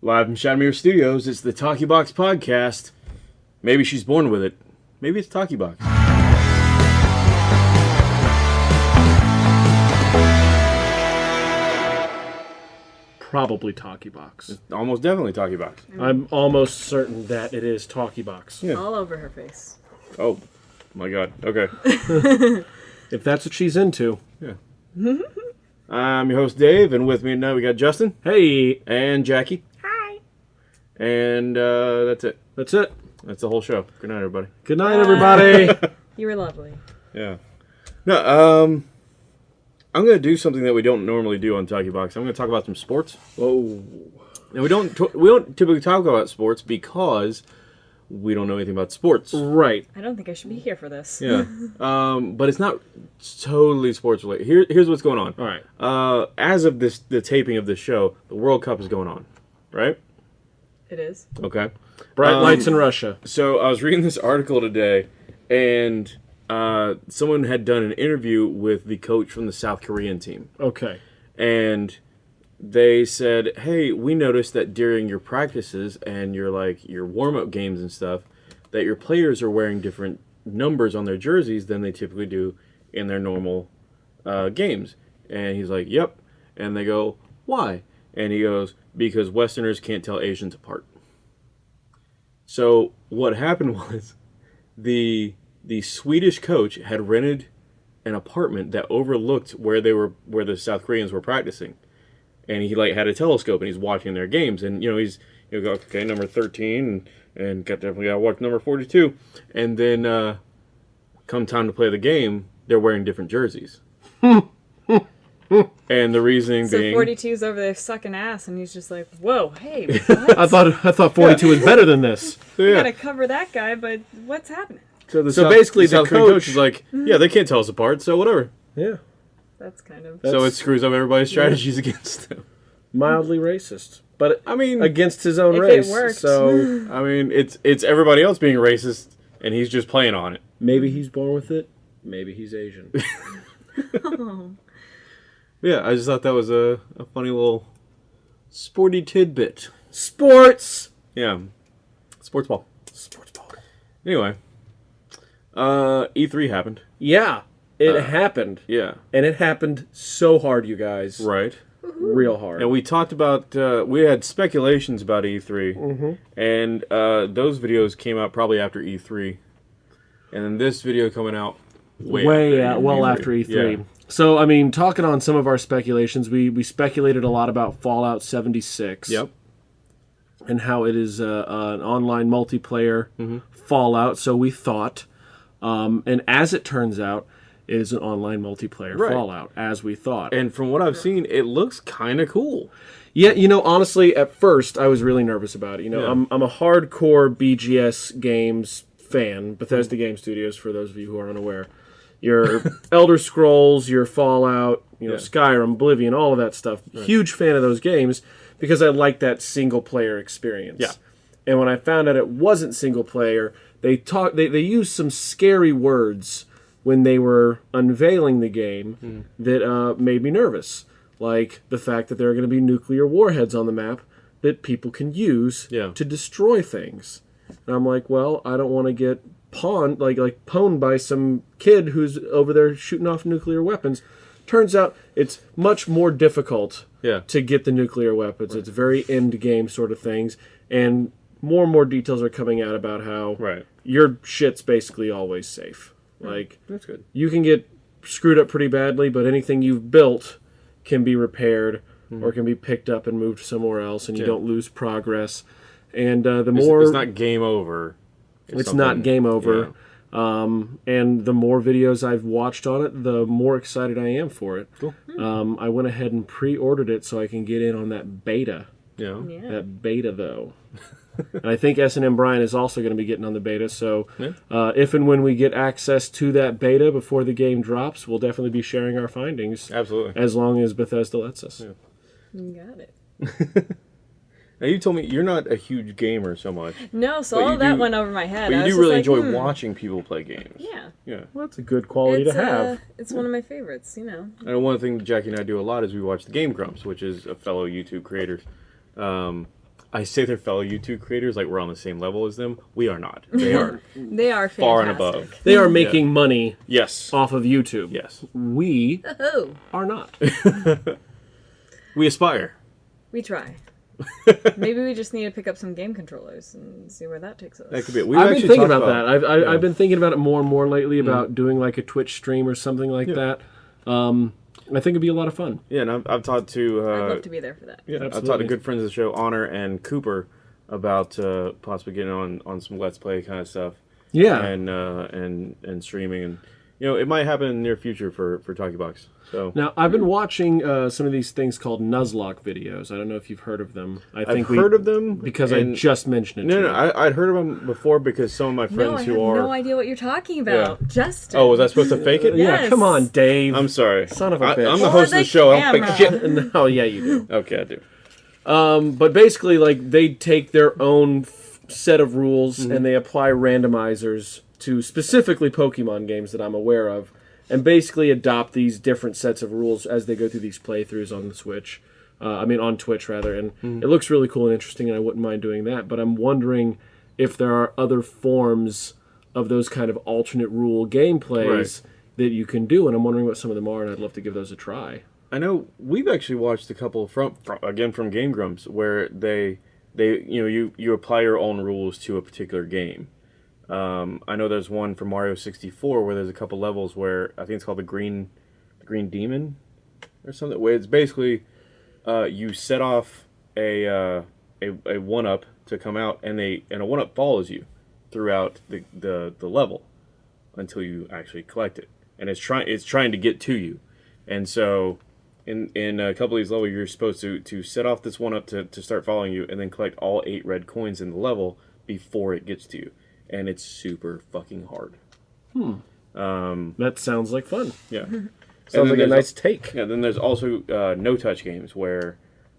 Live from Shadowmere Studios, it's the Talkie Box Podcast. Maybe she's born with it. Maybe it's Talkie Box. Probably Talkie Box. Almost definitely Talkie Box. I'm almost certain that it is Talkie Box. Yeah. all over her face. Oh, my God. Okay. If that's what she's into. Yeah. I'm your host, Dave, and with me tonight we got Justin Hey, and Jackie. Hi. And uh, that's it. that's it. That's the whole show. Good night, everybody. Good night, everybody. You were lovely. Yeah. No, um, I'm going to do something that we don't normally do on Talkie Box. I'm going to talk about some sports. Whoa. And we don't t- we don't typically talk about sports because we don't know anything about sports. Right. I don't think I should be here for this. Yeah. um, but it's not totally sports related. Here, here's what's going on. All right. Uh, as of this, the taping of this show, the World Cup is going on, right? It is. Okay. Bright Um, lights in Russia. So I was reading this article today, and uh, someone had done an interview with the coach from the South Korean team, Okay. and they said, "Hey, we noticed that during your practices and your like your warm up games and stuff, that your players are wearing different numbers on their jerseys than they typically do in their normal uh, games." And he's like, "Yep," and they go, "Why?" And he goes, "Because Westerners can't tell Asians apart." So what happened was, the the Swedish coach had rented an apartment that overlooked where they were where the South Koreans were practicing. And he like had a telescope and he's watching their games. And you know he's you go okay number 13 and, and got definitely got to watch number 42 and then uh come time to play the game they're wearing different jerseys and the reasoning So being 42's over there sucking ass, and he's just like, "Whoa, hey, what? I thought I thought 42 was better than this. so, you yeah gotta cover that guy." But what's happening? so, the So South- basically the South Korean coach- coach is like mm-hmm. yeah they can't tell us apart so whatever Yeah. That's kind of. so it screws up everybody's strategies against them Mildly racist, but I mean against his own If race. worked. So I mean it's it's everybody else being racist and he's just playing on it maybe he's born with it. Maybe he's Asian. Oh. Yeah, I just thought that was a, a funny little sporty tidbit. Sports. Yeah. Sports ball. Sports ball. Anyway. Uh E3 happened. Yeah, it Uh, happened, Yeah. and it happened so hard, you guys. Right. Real hard. And we talked about uh we had speculations about E3. Mm-hmm. And uh those videos came out probably after E3. And then this video coming out way, way after uh, well E3. after E3. Yeah. So I mean, talking on some of our speculations, we we speculated a lot about Fallout 76. Yep. And how it is uh, uh, an online multiplayer Mm-hmm. Fallout. So we thought, um, and as it turns out, it is an online multiplayer Right. Fallout, as we thought. And from what I've seen, it looks kind of cool. Yeah, you know, honestly, at first I was really nervous about it. You know, Yeah. I'm I'm a hardcore BGS games fan, Bethesda Game Studios. For those of you who are unaware, your Elder Scrolls, your Fallout, you know, Yeah. Skyrim, Oblivion, all of that stuff. Huge fan of those games because I like that single player experience. Yeah. And when I found out it wasn't single player, they talk they they used some scary words when they were unveiling the game Hmm. that uh, made me nervous. Like the fact that there are going to be nuclear warheads on the map that people can use Yeah. to destroy things. And I'm like, well, I don't want to get pawned, like like pwned by some kid who's over there shooting off nuclear weapons. Turns out it's much more difficult Yeah. to get the nuclear weapons. It's very end game sort of things, and more and more details are coming out about how Right. your shit's basically always safe. Like That's good. you can get screwed up pretty badly, but anything you've built can be repaired or can be picked up and moved somewhere else, and you. Yeah. don't lose progress. And uh, the It's, more it's not game over. It's not game over. yeah. Um, and the more videos I've watched on it, the more excited I am for it. Cool. Um, I went ahead and pre-ordered it so I can get in on that beta. Yeah. Yeah. That beta though. and I think S and M Brian is also going to be getting on the beta. So Yeah. uh, if and when we get access to that beta before the game drops, we'll definitely be sharing our findings Absolutely. as long as Bethesda lets us. You got it. Now you told me you're not a huge gamer so much, No, so all that do- went over my head. but you was do really like, enjoy hmm. watching people play games. Yeah. Yeah. Well, that's a good quality It's, to have. uh, it's one of my favorites, you know. And one thing that Jackie and I do a lot is we watch the Game Grumps, which is a fellow YouTube creator. Um, I say they're fellow YouTube creators, like we're on the same level as them. We are not. They are They are fantastic. far and above. They are making money Yes. off of YouTube. Yes. We Oh, are not. We aspire. we try. Maybe we just need to pick up some game controllers and see where that takes us. That could be. it. We've I've been thinking talked about, that. I've, I, yeah. I've been thinking about it more and more lately about doing like a Twitch stream or something like that. Um, I think it'd be a lot of fun. Yeah, and I've, I've talked to. Uh, I'd love to be there for that. Yeah, I've talked to good friends of the show, Honor and Cooper, about uh, possibly getting on on some Let's Play kind of stuff. Yeah. And uh, and and streaming, and you know, it might happen in the near future for for Talkie Box. So Now I've been watching uh, some of these things called Nuzlocke videos. I don't know if you've heard of them. I think I've think heard of them because I just mentioned it. No, to no, you. I, I'd heard of them before because some of my friends. No, I who have are. no idea what you're talking about. Justin. Oh, was I supposed to fake it? yeah, come on, Dave. I'm sorry. Son of a I, bitch. I'm the For host of the the show. I don't fake shit. no, yeah, you do. Okay, I do. Um, but basically, like they take their own f- set of rules and they apply randomizers to specifically Pokemon games that I'm aware of, and basically adopt these different sets of rules as they go through these playthroughs on the Switch. Uh, I mean, on Twitch rather, and it looks really cool and interesting, and I wouldn't mind doing that. But I'm wondering if there are other forms of those kind of alternate rule gameplays that you can do, and I'm wondering what some of them are, and I'd love to give those a try. I know we've actually watched a couple from, from again from Game Grumps where they they you know you you apply your own rules to a particular game. Um, I know there's one for Mario 64 where there's a couple levels where I think it's called the Green the Green Demon or something. Where it's basically uh, you set off a uh, a, a one up to come out and they and a one up follows you throughout the, the, the level until you actually collect it and it's trying it's trying to get to you and so in in a couple of these levels you're supposed to to set off this one up to, to start following you and then collect all eight red coins in the level before it gets to you and it's super fucking hard Hmm. That sounds like fun. yeah Sounds like a there's nice take. yeah then there's also uh, no touch games where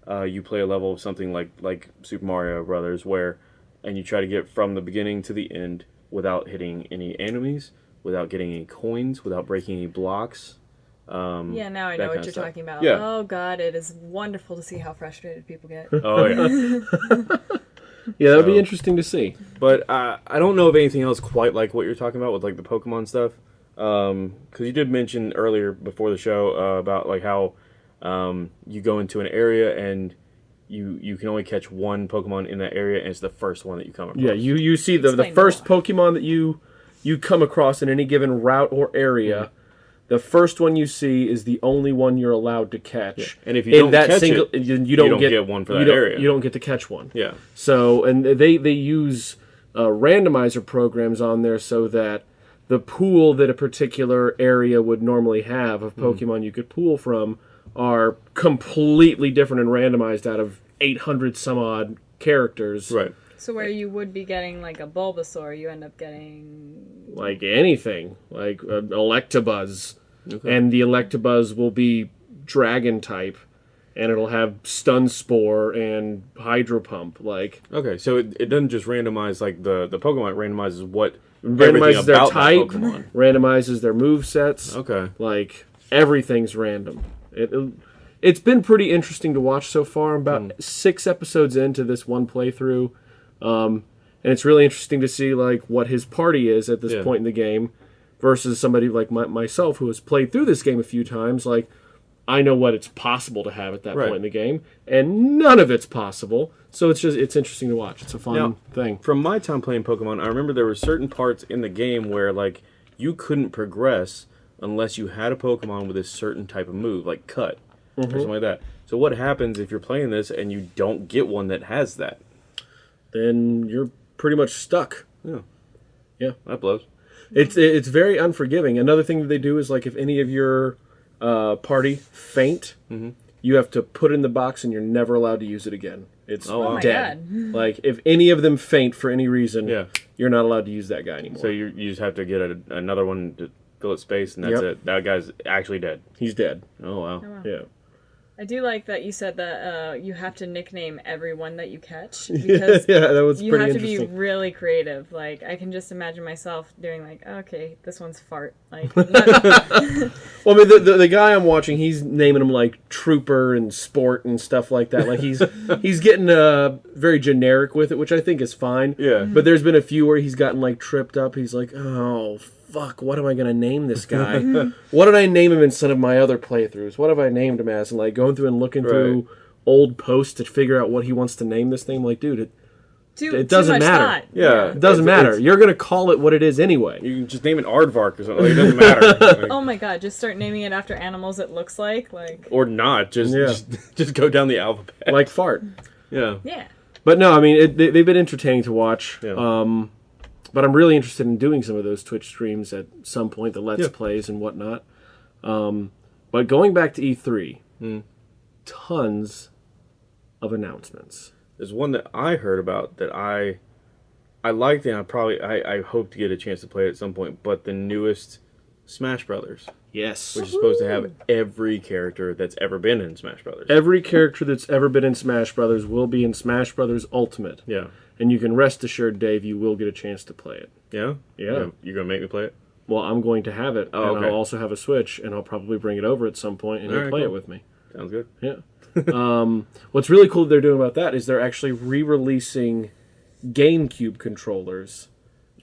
uh, you play a level of something like like super mario brothers where and you try to get from the beginning to the end without hitting any enemies without getting any coins without breaking any blocks Yeah, now I know what you're stuff. talking about. Yeah. Oh god, it is wonderful to see how frustrated people get. oh yeah Yeah, that would be interesting to see. But uh, I don't know of anything else quite like what you're talking about with like the Pokemon stuff. Because you did mention earlier before the show uh, about like how um, you go into an area and you you can only catch one Pokemon in that area, and it's the first one that you come across. Yeah, you you see the the first more. Pokemon that you you come across in any given route or area. Mm-hmm. The first one you see is the only one you're allowed to catch. And if you In don't that catch single, it, you, you don't, don't get, get one for that don't- area. You don't get to catch one. yeah, So, and they they use uh, randomizer programs on there so that the pool that a particular area would normally have of Hmm. Pokemon you could pool from are completely different and randomized out of 800 some odd characters. right. So where you would be getting like a Bulbasaur, you end up getting Like anything, like uh, Electabuzz. Okay. And the Electabuzz will be dragon type. And it'll have stun spore and hydro pump. Like Okay, so it, it doesn't just randomize like the the Pokemon. It randomizes what randomizes their about type, randomizes their move sets. Okay. Like everything's random. It, it it's been pretty interesting to watch so far. I'm about six episodes into this one playthrough, um, and it's really interesting to see like what his party is at this Yeah. point in the game versus somebody like my, myself who has played through this game a few times. Like I know what it's possible to have at that Right. point in the game, and none of it's possible. So it's just it's interesting to watch. It's a fun Now- thing. From my time playing Pokemon, I remember there were certain parts in the game where like you couldn't progress unless you had a Pokemon with a certain type of move, like Cut or something like that. So what happens if you're playing this and you don't get one that has that? Then you're pretty much stuck. Yeah. Yeah. That blows. It's it's very unforgiving. Another thing that they do is like if any of your uh, party faint, Mm-hmm. you have to put it in the box and you're never allowed to use it again. It's Oh, wow. Oh my dead. Like if any of them faint for any reason, Yeah. you're not allowed to use that guy anymore. So you you just have to get a, another one to fill its space, and that's Yep. it. That guy's actually dead. He's dead. Oh wow. Yeah. I do like that you said that uh, you have to nickname everyone that you catch because yeah, that was you pretty have to be really creative. Like I can just imagine myself doing like, okay, this one's fart. Like, not- Well, I mean, the, the, the guy I'm watching, he's naming them like trooper and sport and stuff like that. Like he's he's getting uh, very generic with it, which I think is fine. Yeah. But there's been a few where he's gotten like tripped up. He's like, oh fuck, what am I gonna name this guy? what did I name him instead of my other playthroughs? What have I named him as? And like going through and looking through old posts to figure out what he wants to name this thing. I'm like, dude, it, too, It doesn't matter. thought. Yeah. it doesn't It's- matter. it's- You're gonna call it what it is anyway. You can just name it Aardvark or something. Like, it doesn't matter. Like, Oh my god, just start naming it after animals it looks like. Like, or not. Just, Yeah. just just go down the alphabet. like fart. yeah. yeah. But no, I mean it, they, they've been entertaining to watch. Yeah. Um, but I'm really interested in doing some of those Twitch streams at some point, the Let's Yeah. Plays and whatnot. Um, but going back to E3, Hmm. tons of announcements. There's one that I heard about that I I liked and I probably I, I hope to get a chance to play it at some point, but the newest Smash Brothers, Yes. which is supposed to have every character that's ever been in Smash Brothers. Every character that's ever been in Smash Brothers will be in Smash Brothers Ultimate, yeah. And you can rest assured, Dave, you will get a chance to play it. Yeah? Yeah. You're gonna, make me play it? Well, I'm going to have it, Oh, and okay. I'll also have a Switch, and I'll probably bring it over at some point, and you'll Alright, play it with me. Sounds good. Yeah. um, what's really cool that they're doing about that is they're actually re-releasing GameCube controllers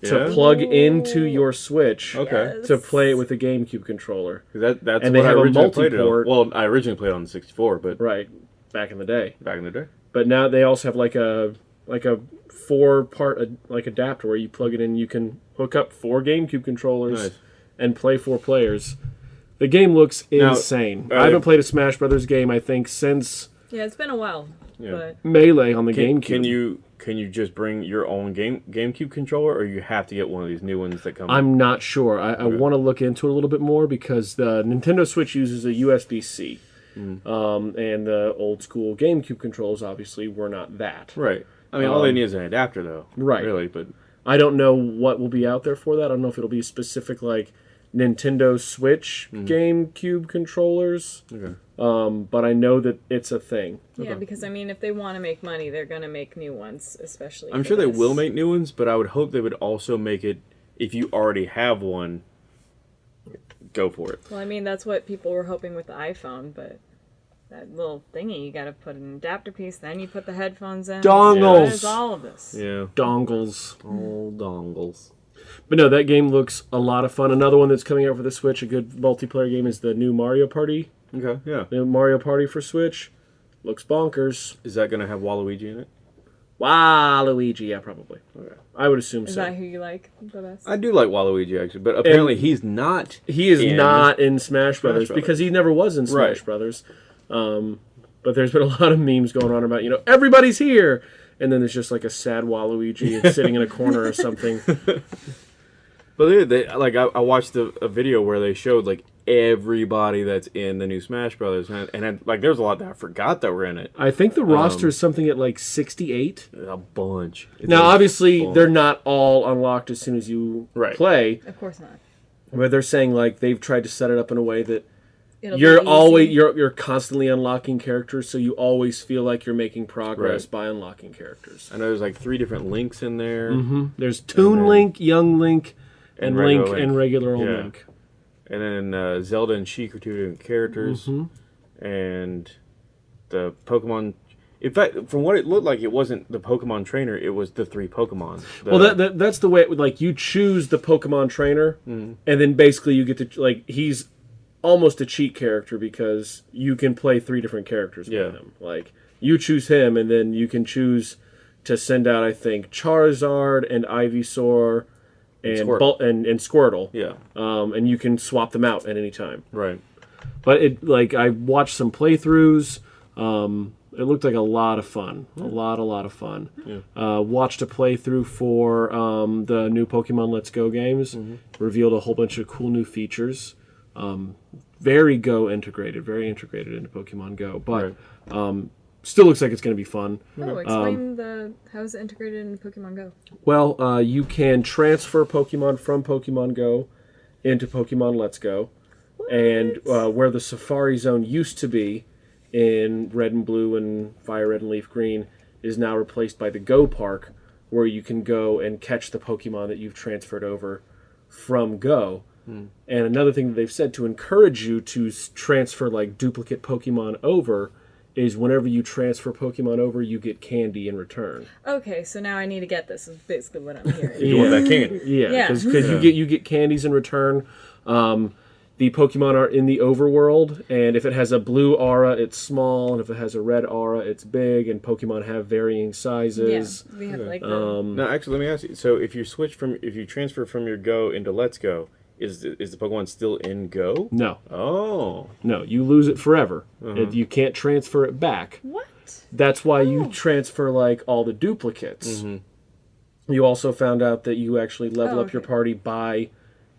to Yeah? plug into your Switch Okay. To play it with a GameCube controller. That, that's And what they I have a played it on. Well, I originally played on the 64, but Right. Back in the day. back in the day. But now they also have like a like a four part like adapter where you plug it in you can hook up four GameCube controllers Nice. and play four players. The game looks Now, insane. uh, I haven't played a Smash Brothers game I think since Yeah, it's been a while. Yeah. But Melee on the Can, GameCube. can you can you just bring your own game GameCube controller, or you have to get one of these new ones that come? I'm not sure. I, I Okay. want to look into it a little bit more because the Nintendo Switch uses a USB C, Mm. um, and the old school GameCube controls obviously were not that. right. I mean, all they Um, need is an adapter, though. right. Really, but I don't know what will be out there for that. I don't know if it'll be specific like Nintendo Switch Mm. GameCube controllers, okay. um, but I know that it's a thing. yeah, because I mean, if they want to make money, they're gonna make new ones, especially. I'm for sure they will make new ones, but I would hope they would also make it if you already have one. Go for it. Well, I mean, that's what people were hoping with the iPhone, but that little thingy, you got to put an adapter piece, then you put the headphones in. Dongles. What is all of this? Yeah. Dongles. All dongles. But no, that game looks a lot of fun. Another one that's coming out for the Switch, a good multiplayer game, is the new Mario Party. Okay. Yeah. The Mario Party for Switch looks bonkers. Is that gonna have Waluigi in it? Waluigi, yeah, probably. Okay. I would assume Is so. that who you like the best? I do like Waluigi actually, but apparently he's not. He is in not in Smash Brothers, Brothers. because he never was in Smash Right. Brothers. Um, but there's been a lot of memes going on about you know everybody's here, and then there's just like a sad Waluigi sitting in a corner or something. But they, they like I, I watched a, a video where they showed like everybody that's in the new Smash Brothers, and, and I- like there's a lot that I forgot that were in it. I think the Um, roster is something at like 68. A bunch. It's Now, a obviously, bunch. they're not all unlocked as soon as you Right. play, of course not. but they're saying like they've tried to set it up in a way that It'll you're always you're you're constantly unlocking characters, so you always feel like you're making progress Right. by unlocking characters. I know there's like three different links in there, hmm There's Toon then- Link, Young Link, and, and Link, Link. and regular old Yeah. Link. and then uh, Zelda and Sheik are two different characters, Mm-hmm. and the Pokemon. In fact, from what it looked like, it wasn't the Pokemon trainer; it was the three Pokemon. The- Well, that, that that's the way it would like you choose the Pokemon trainer, Mm-hmm. and then basically you get to like he's almost a cheat character because you can play three different characters Yeah. with him. Like you choose him, and then you can choose to send out I think Charizard and Ivysaur and Squirtle. Bul- and, and Squirtle, yeah, um, and you can swap them out at any time. right. But it like I watched some playthroughs. Um, it looked like a lot of fun. A lot, a lot of fun. Uh, watched a playthrough for um, the new Pokemon Let's Go games. Revealed a whole bunch of cool new features. Um, very Go integrated, very integrated into Pokemon Go. But um, still looks like it's going to be fun. Oh, explain the how is it integrated in Pokemon Go? Well, uh, you can transfer Pokemon from Pokemon Go into Pokemon Let's Go, and uh, where the Safari Zone used to be, in Red and Blue and Fire Red and Leaf Green is now replaced by the Go Park, where you can go and catch the Pokemon that you've transferred over from Go. And another thing that they've said to encourage you to transfer like duplicate Pokemon over is whenever you transfer Pokemon over, you get candy in return. Okay, so now I need to get this. Is basically what I'm hearing. You want that candy? Yeah, Yeah. because you get you get candies in return. Um, the Pokemon are in the overworld, and if it has a blue aura, it's small, and if it has a red aura, it's big. And Pokemon have varying sizes. yeah, sizes. we have like the, Um, No, actually, let me ask you. So, if you switch from, if you transfer from your Go into Let's Go, is the, is the Pokemon still in Go? no, Oh, no, you lose it forever. Uh-huh. If you can't transfer it back. what? That's why Oh. you transfer like all the duplicates. Mm-hmm. You also found out that you actually level Oh, up your party by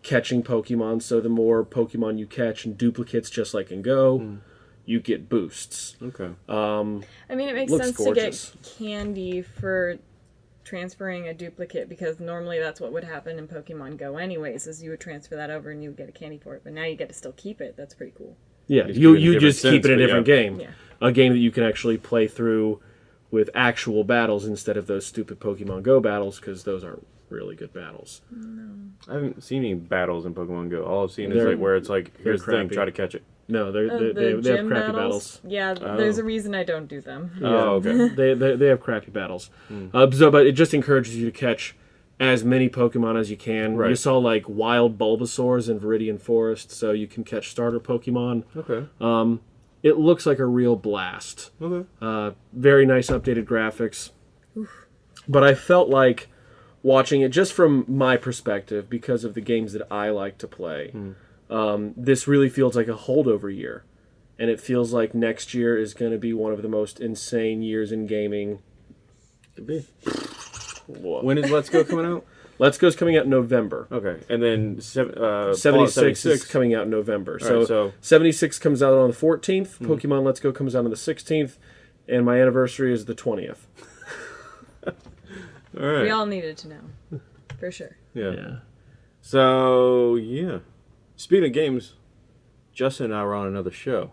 catching Pokemon. So the more Pokemon you catch and duplicates, just like in Go, hmm. you get boosts. okay. Um, I mean, it makes sense gorgeous. to get candy for transferring a duplicate because normally that's what would happen in Pokemon Go, anyways. Is you would transfer that over and you would get a candy for it, but now you get to still keep it. That's pretty cool. Yeah, Just you keep it in a you different just keep it in a different yeah. game, Yeah. a game that you can actually play through with actual battles instead of those stupid Pokemon Go battles because those aren't really good battles. No. I haven't seen any battles in Pokemon Go. All I've seen is They're- like where it's like, here's the thing, try to catch it. No, they're, Uh, they the they, they have crappy battles. Yeah, Oh. there's a reason I don't do them. Oh, okay. they, they they have crappy battles. Uh, so, but it just encourages you to catch as many Pokemon as you can. Right. You saw like wild Bulbasaurs in Viridian Forest, so you can catch starter Pokemon. Okay. Um, It looks like a real blast. Okay. Uh, very nice updated graphics. But I felt like watching it just from my perspective because of the games that I like to play. Um, this really feels like a holdover year. And it feels like next year is going to be one of the most insane years in gaming. Could be. When is Let's Go coming out? Let's Go's coming out in November. Okay. And then uh, Fallout 76, is coming out in November. So, right, so- 76 comes out on the 14th. Pokemon Let's Go comes out on the 16th. And my anniversary is the 20th. All right. We all needed to know, for sure. yeah. Yeah. So, yeah. Speaking of games, Justin and I were on another show.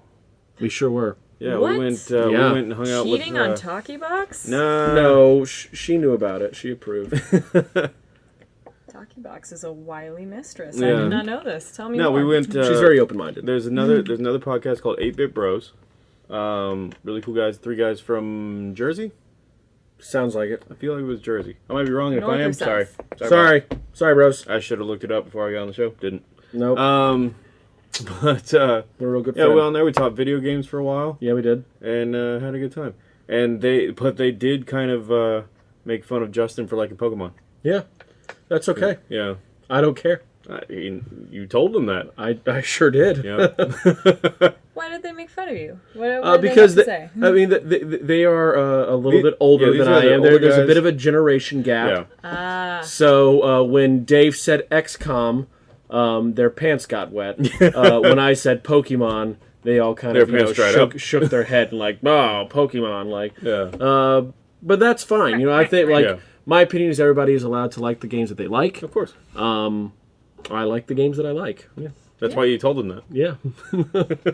We sure were. Yeah, What? we went. Uh, Yeah. We went and hung out Cheating with. Uh, on Talkie Box? no, No, sh- she knew about it. She approved. Talkie Box is a wily mistress. I did not know this. Tell me No, more. we went. Uh, She's very open minded. There's another. There's another podcast called Eight Bit Bros. Um, really cool guys. Three guys from Jersey. Sounds like it. I feel like it was Jersey. I might be wrong. and If I am, south? sorry. Sorry. Sorry. Sorry, bros. I should have looked it up before I got on the show. Didn't. Nope. Um, but uh, We're real good yeah, friend. well, there we talked video games for a while yeah, we did. and uh, had a good time. And they, but they did kind of uh, make fun of Justin for liking Pokemon. Yeah. That's okay. Yeah, I don't care. I, you, you told them that. I, I sure did. Yeah. Why did they make fun of you? What, what Uh, did because they they, have to say? I mean, they, they, they are uh, a little The- bit older yeah, than I am. There, there's a bit of a generation gap. yeah. Ah, So uh, when Dave said XCOM, um, their pants got wet. uh, when I said Pokemon, they all kind Their of you know, shook, shook their head and like, oh, Pokemon, like. Yeah. Uh, but that's fine. You know, I think like Yeah. my opinion is everybody is allowed to like the games that they like. Of course. I like the games that I like. Yeah. That's why you told them that. Yeah.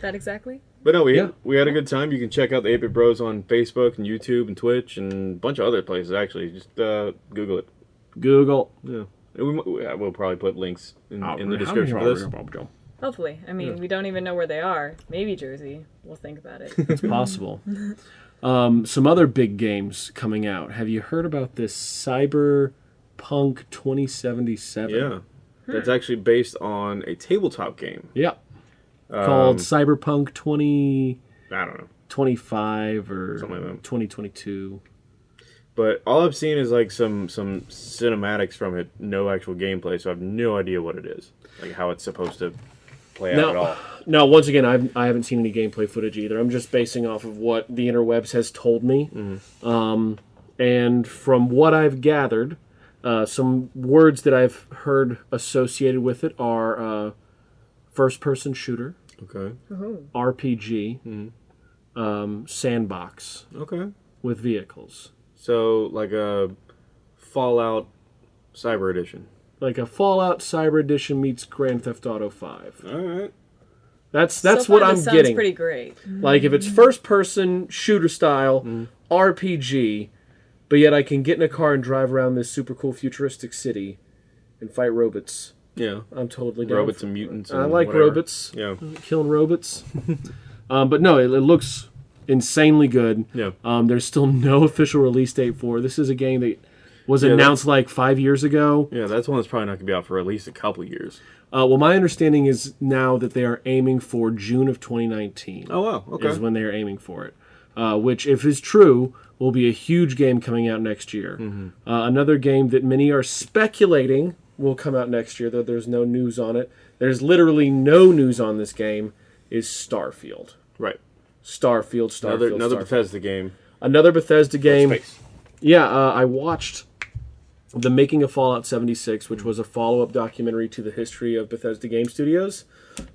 that exactly? But no, we Yeah. we had a good time. You can check out the 8-Bit Bros on Facebook and YouTube and Twitch and a bunch of other places. Actually, just uh, Google it. Google. Yeah. And we, mi- yeah, we'll probably put links in, Oh, in the description for this. Hopefully. I mean, we don't even know where they are. Maybe Jersey. We'll think about it. It's possible. um, some other big games coming out. Have you heard about this Cyberpunk 2077? Yeah. That's actually based on a tabletop game. Yeah. Called Um, Cyberpunk 20. I don't know. 25 or Something like that. 2022. But all I've seen is like some some cinematics from it, no actual gameplay, so I have no idea what it is. Like how it's supposed to play out at all. No, once again, I've, I haven't seen any gameplay footage either. I'm just basing off of what the interwebs has told me. Mm-hmm. Um, and from what I've gathered, uh, some words that I've heard associated with it are uh, first person shooter, Okay. Ooh. RPG, Mm-hmm. um, sandbox Okay. with vehicles. So like a Fallout Cyber Edition. Like a Fallout Cyber Edition meets Grand Theft Auto 5. All right. That's that's so what I'm this sounds getting. pretty great. Like if it's first person shooter style RPG, but yet I can get in a car and drive around this super cool futuristic city and fight robots. Yeah. I'm totally down. Robots for- and mutants. I like whatever. robots. Yeah. killing robots. um, but no, it, it looks insanely good. Yeah. Um, there's still no official release date for. it. This is a game that was Yeah, announced like five years ago. Yeah, that's one that's probably not going to be out for at least a couple years. Uh, well, my understanding is now that they are aiming for June of 2019. Oh, wow. Okay. Is when they are aiming for it. Uh, which, if is true, will be a huge game coming out next year. Mm-hmm. Uh, another game that many are speculating will come out next year, though there's no news on it. There's literally no news on this game. Is Starfield. Right. Starfield, Starfield, Another, another Starfield. Bethesda game. Another Bethesda game. Space. Yeah, uh, I watched the making of Fallout 76, which was a follow-up documentary to the history of Bethesda Game Studios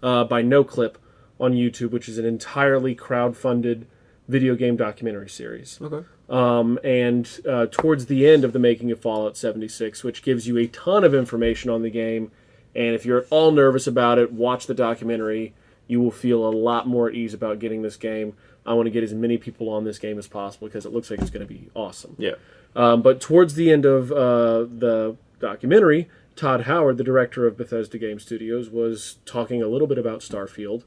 uh, by NoClip on YouTube, which is an entirely crowd-funded video game documentary series. Okay. Um, and uh, towards the end of the making of Fallout 76, which gives you a ton of information on the game, and if you're at all nervous about it, watch the documentary. You will feel a lot more at ease about getting this game. I want to get as many people on this game as possible because it looks like it's going to be awesome. Yeah. Um, but towards the end of uh, the documentary, Todd Howard, the director of Bethesda Game Studios, was talking a little bit about Starfield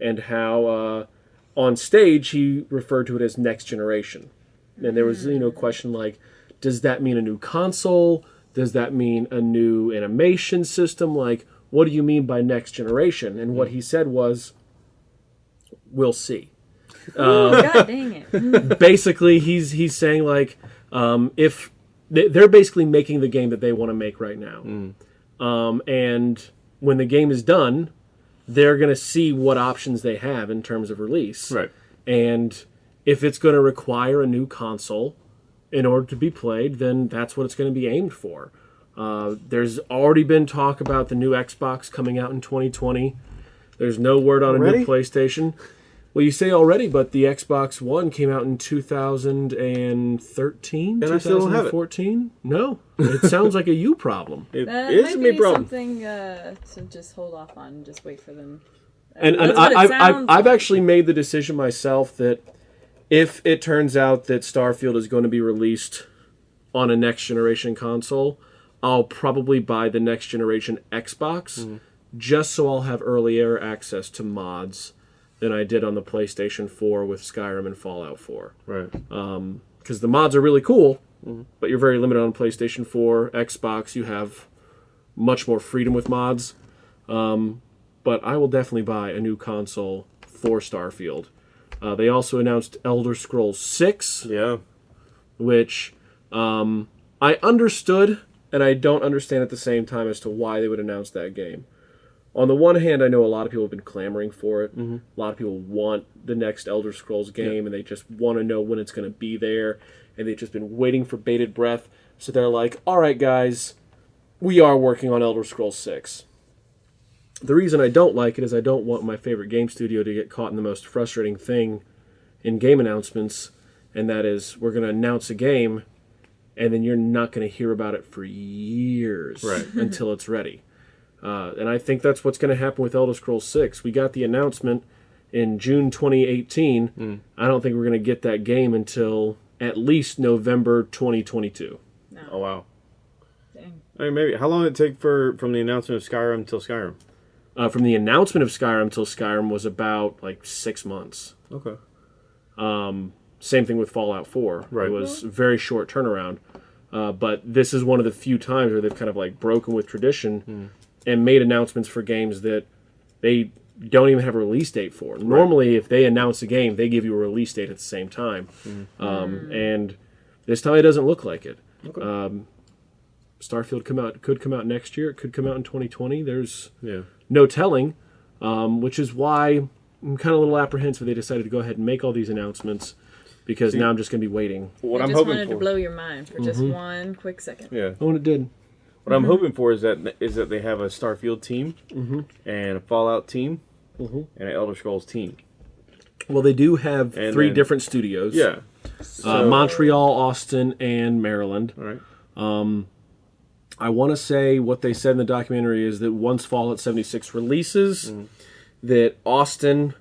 and how uh, on stage he referred to it as next generation. And there was, you know, a question like, does that mean a new console? Does that mean a new animation system? Like, what do you mean by next generation? And what he said was, we'll see God dang it. basically he's he's saying like um, if they- they're basically making the game that they want to make right now um, and when the game is done they're going to see what options they have in terms of release Right. and if it's going to require a new console in order to be played then that's what it's going to be aimed for uh, there's already been talk about the new xbox coming out in 2020 there's no word on a new playstation well, you say already, but the Xbox One came out in 2013, And I still don't have it. 2014. No, it sounds like a you problem. It That is might a me be problem. something uh, to just hold off on and just wait for them. And, and That's I, I've, I've, I've actually made the decision myself that if it turns out that Starfield is going to be released on a next generation console, I'll probably buy the next generation Xbox Mm-hmm. just so I'll have earlier access to mods than I did on the PlayStation 4 with Skyrim and Fallout 4. Right. because the mods are really cool, but you're very limited on PlayStation 4, Xbox. You have much more freedom with mods. Um, but I will definitely buy a new console for Starfield. Uh, they also announced Elder Scrolls 6, Yeah. which um, I understood and I don't understand at the same time as to why they would announce that game. On the one hand, I know a lot of people have been clamoring for it. Mm-hmm. A lot of people want the next Elder Scrolls game, and they just want to know when it's going to be there, and they've just been waiting for bated breath. So they're like, "All right, guys, we are working on Elder Scrolls 6." The reason I don't like it is I don't want my favorite game studio to get caught in the most frustrating thing in game announcements, and that is we're going to announce a game, and then you're not going to hear about it for years Right. until it's ready. Uh, and I think that's what's going to happen with Elder Scrolls 6. We got the announcement in June 2018. I don't think we're going to get that game until at least November 2022. Oh wow. Dang. I mean, maybe how long did it take for from the announcement of Skyrim till Skyrim? Uh, from the announcement of Skyrim till Skyrim was about like six months. Okay. Same thing with Fallout 4. Right. It was very short turnaround. Uh, but this is one of the few times where they've kind of like broken with tradition and made announcements for games that they don't even have a release date for. Normally, if they announce a game, they give you a release date at the same time. Um, and this time it doesn't look like it. Um, Starfield come out could come out next year. It could come out in 2020. There's Yeah. no telling, um, which is why I'm kind of a little apprehensive they decided to go ahead and make all these announcements because now I'm just going to be waiting. What I I'm just hoping wanted for. to blow your mind for just Mm-hmm. one quick second. yeah. Oh, and it did. What I'm mm-hmm. hoping for is that is that they have a Starfield team mm-hmm. and a Fallout team mm-hmm. and an Elder Scrolls team. Well, they do have And three then- different studios. Yeah. Uh, Montreal, Austin, and Maryland. All right. Um, I want to say what they said in the documentary is that once Fallout 76 releases, that Austin,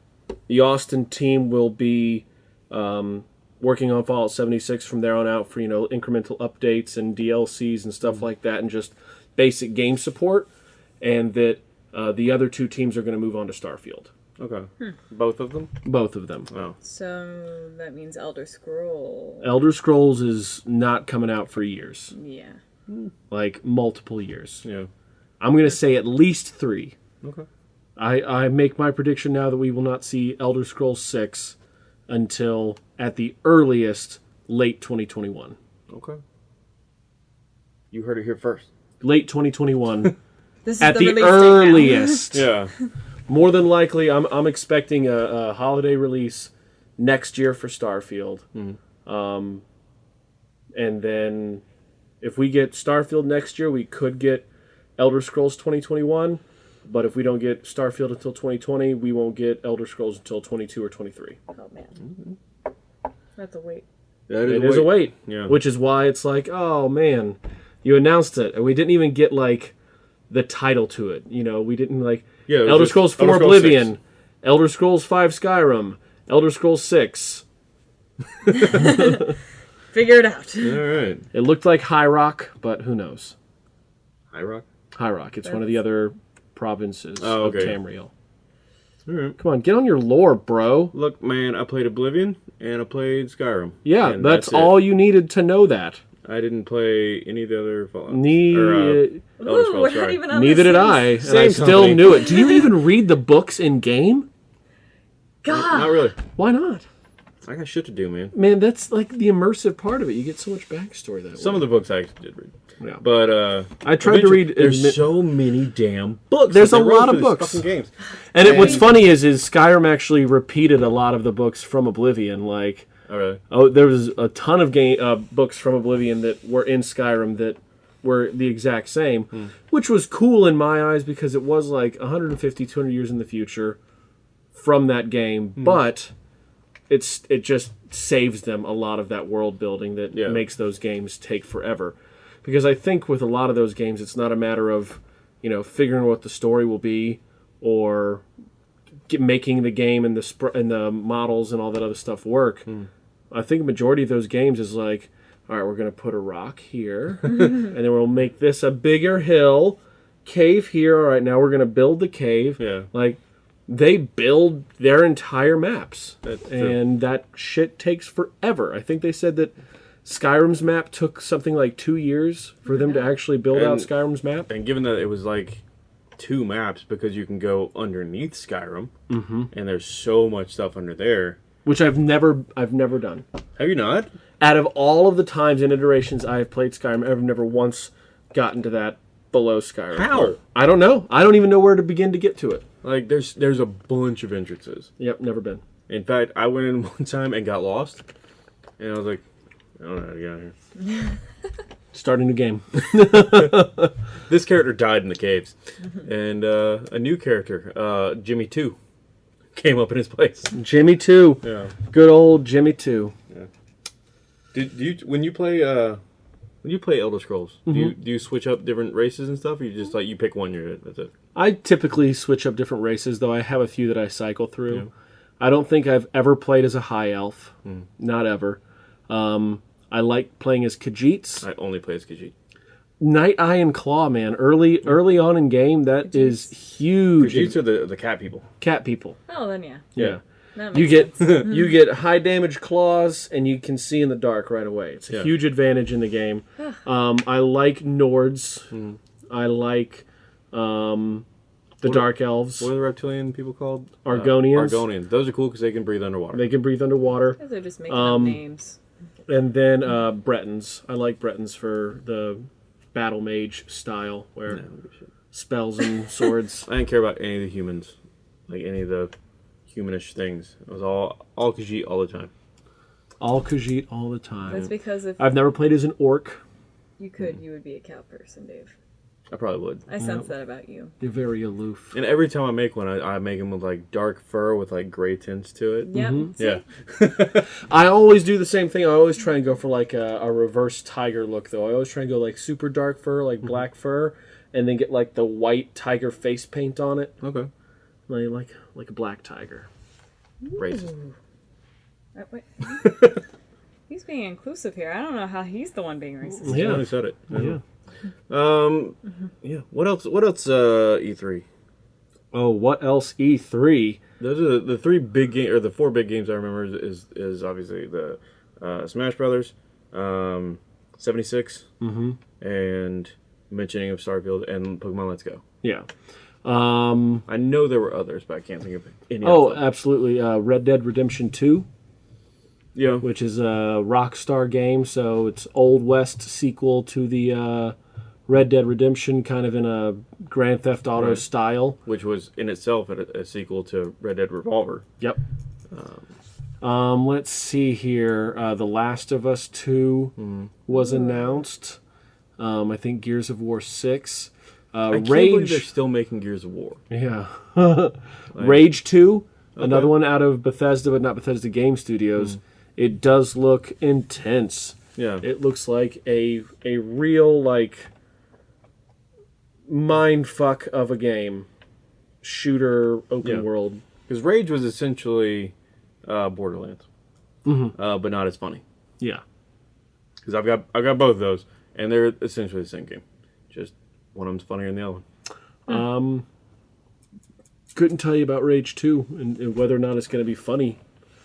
the Austin team, will be um, working on Fallout 76 from there on out for you know incremental updates and DLCs and stuff like that, and just basic game support, and that uh, the other two teams are going to move on to Starfield. Okay. Both of them. Both of them. Oh. So that means Elder Scrolls. Elder Scrolls is not coming out for years, Yeah. like multiple years. Yeah. I'm going to say at least three. Okay. I, I make my prediction now that we will not see Elder Scrolls 6 until at the earliest late 2021. Okay. You heard it here first. Late 2021 This is at the, the, release date now. earliest. Yeah. More than likely, I'm, I'm expecting a, a holiday release next year for Starfield. Um, and then if we get Starfield next year, we could get Elder Scrolls 2021. But if we don't get Starfield until 2020, we won't get Elder Scrolls until 22 or 23. Oh man. Mm-hmm. That's a wait. That It is a wait. Yeah. Which is why it's like, oh man, you announced it, and we didn't even get like the title to it. You know, we didn't like Yeah, Elder just Scrolls 4 Elder Scrolls Oblivion, 6. Elder Scrolls 5 Skyrim, Elder Scrolls 6. Figure it out. All right. It looked like High Rock, but who knows? High Rock. High Rock. It's one of the other provinces Oh, of. Tamriel. All right. Come on, get on your lore, bro. Look, man, I played Oblivion and I played Skyrim. Yeah, And that's, it. all you needed to know that. I didn't play any of the other Fallout. Ne- or, uh, Elder Ooh, Scrolls, sorry. even neither the did same- I, and I still company. knew it. Do you even read the books in game? God. Not really. Why not? I got shit to do, man. Man, that's like the immersive part of it. You get so much backstory that Some way. of the books I actually did read. Yeah. But uh I tried to read There's so many damn books. There's a lot of books. Fucking games. And it, what's funny is, is Skyrim actually repeated a lot of the books from Oblivion. Like, Oh, really? oh, there was a ton of game uh, books from Oblivion that were in Skyrim that were the exact same, Hmm. which was cool in my eyes because it was like 150, 200 years in the future from that game. Hmm. But it's it just saves them a lot of that world building that Yeah. makes those games take forever. Because I think with a lot of those games, it's not a matter of you know figuring what the story will be or get, making the game and the sp- and the models and all that other stuff work. Hmm. I think a majority of those games is like, all right, we're going to put a rock here, and then we'll make this a bigger hill, cave here. All right, now we're going to build the cave. Yeah. Like they build their entire maps, That's true. and that shit takes forever. I think they said that Skyrim's map took something like two years for them to actually build out Skyrim's map. And given that it was like two maps because you can go underneath Skyrim, Mm-hmm. and there's so much stuff under there. Which I've never, I've never done. Have you not? out of all of the times and iterations I have played Skyrim, I've never once gotten to that below Skyrim. How? I don't know. I don't even know where to begin to get to it. Like there's there's a bunch of entrances. Yep, never been. In fact, I went in one time and got lost, and I was like, I don't know how to get out of here. Start a new game. This character died in the caves, and uh, a new character, uh, Jimmy Two, came up in his place. Jimmy 2. Yeah. Good old Jimmy 2. Yeah. Did do you when you play uh when you play Elder Scrolls, do you do you switch up different races and stuff? Or you just like you pick one, you're it. That's it. I typically switch up different races, though I have a few that I cycle through. I don't think I've ever played as a high elf. Not ever. Um, I like playing as Khajiits. I only play as Khajiit. Night Eye and Claw, man. Early early on in game, that is huge. Khajiits are the the cat people. Cat people. Oh, then yeah. Yeah. That You get you get high damage claws, and you can see in the dark right away. It's a Yeah. huge advantage in the game. Um, I like Nords. Hmm. I like um, the What- Dark Elves. What are the reptilian people called? Uh, Argonians. Argonians. Those are cool because they can breathe underwater. They can breathe underwater. Those are just making Um, up names. And then uh, Bretons. I like Bretons for the battle mage style, where spells and swords. I didn't care about any of the humans, like any of the humanish things. It was all all Khajiit all the time. all Khajiit all the time. That's because if I've never played as an orc. you could, you would be a cow person, Dave. I probably would. I sense that about you. You're very aloof. And every time I make one, I, I make them with like dark fur with like gray tints to it. Yep. see? Yeah. I always do the same thing. I always try and go for like a, a reverse tiger look, though. I always try and go like super dark fur, like black fur, and then get like the white tiger face paint on it. Okay. like like like a black tiger. Racist. Uh, wait. he's being inclusive here. I don't know how he's the one being racist. Yeah, Yeah. who said it? Yeah. Um. Yeah. What else? What else? Uh, E3. Oh, what else? E three. Those are the, the three big game or the four big games I remember is is, is obviously the uh, Smash Brothers, um, seventy and mentioning of Starfield and Pokemon Let's Go. Yeah. Um. I know there were others, but I can't think of any. Oh, absolutely. Uh, Red Dead Redemption Two. yeah. which is a Rockstar game. So it's Old West sequel to the uh, Red Dead Redemption, kind of in a Grand Theft Auto Right. style. Which was in itself a, a sequel to Red Dead Revolver. Yep. Um, let's see here. Uh, the Last of Us 2 was announced. Um, I think Gears of War 6. Uh, I can't believe they're still making Gears of War. Yeah. Rage 2, another one out of Bethesda, but not Bethesda Game Studios. It does look intense. Yeah. It looks like a a real like mind fuck of a game, shooter open Yeah. world. Because Rage was essentially uh, Borderlands, uh, but not as funny. Yeah, Because I've got I've got both of those, and they're essentially the same game. Just one of them's funnier than the other one. um, couldn't tell you about Rage Two and, and whether or not it's going to be funny,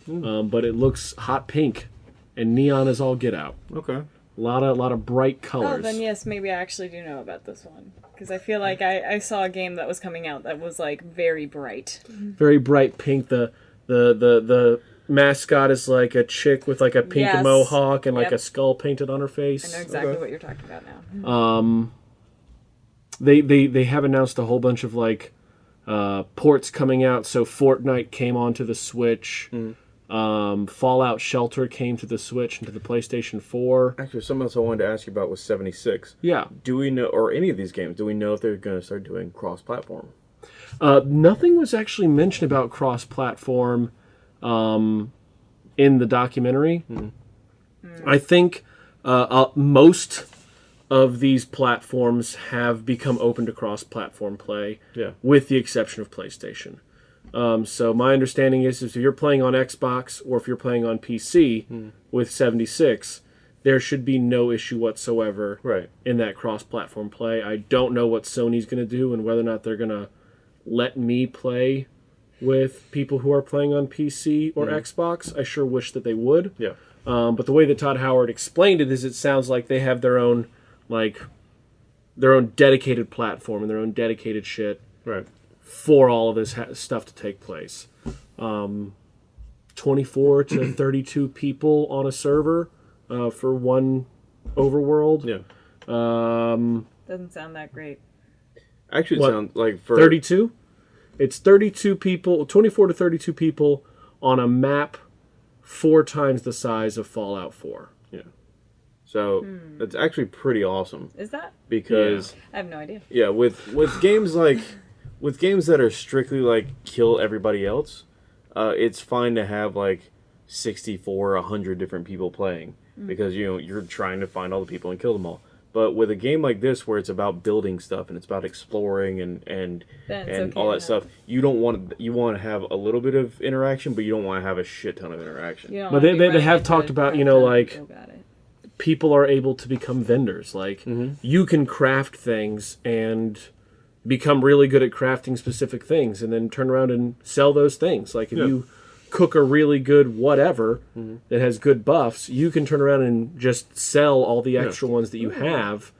um, but it looks hot pink, and neon is all get out. Okay. A lot of a lot of bright colors. Oh, colors. then yes, maybe I actually do know about this one. Because I feel like I, I saw a game that was coming out that was like very bright. Very bright pink. The the the the mascot is like a chick with like a pink Yes. mohawk and like Yep. a skull painted on her face. I know exactly Okay. what you're talking about now. Um, they they they have announced a whole bunch of like uh, ports coming out. So Fortnite came onto the Switch. Um, Fallout Shelter came to the Switch and to the PlayStation Four. Actually, something else I wanted to ask you about was 76. Yeah, Do we know, or any of these games, do we know if they're going to start doing cross-platform? uh, nothing was actually mentioned about cross-platform um, in the documentary. I think uh, uh, most of these platforms have become open to cross-platform play. Yeah. with the exception of PlayStation. Um, so my understanding is, is if you're playing on Xbox or if you're playing on PC with 76, there should be no issue whatsoever Right. in that cross-platform play. I don't know what Sony's going to do and whether or not they're going to let me play with people who are playing on PC or Xbox. I sure wish that they would. Yeah. Um, but the way that Todd Howard explained it is, it sounds like they have their own, like, their own dedicated platform and their own dedicated shit Right. For all of this ha- stuff to take place. Um, 24 to 32 people on a server uh, for one overworld. Yeah. Um, Doesn't sound that great. Actually, it What? sounds like for 32? It's 32 people, 24 to 32 people on a map four times the size of Fallout 4. Yeah. So it's actually pretty awesome Is that? because I have no idea. yeah, with with games like with games that are strictly like kill everybody else, uh, it's fine to have like 64, 100 different people playing because you know you're trying to find all the people and kill them all. But with a game like this where it's about building stuff and it's about exploring and and Then it's and okay all that stuff, you don't want you want to have a little bit of interaction, but you don't want to have a shit ton of interaction. But they- they- they have talked about, you know, like- people people are able to become vendors. Like you can craft things and become really good at crafting specific things, and then turn around and sell those things. Like if Yeah. you cook a really good whatever that has good buffs, you can turn around and just sell all the extra ones that you have.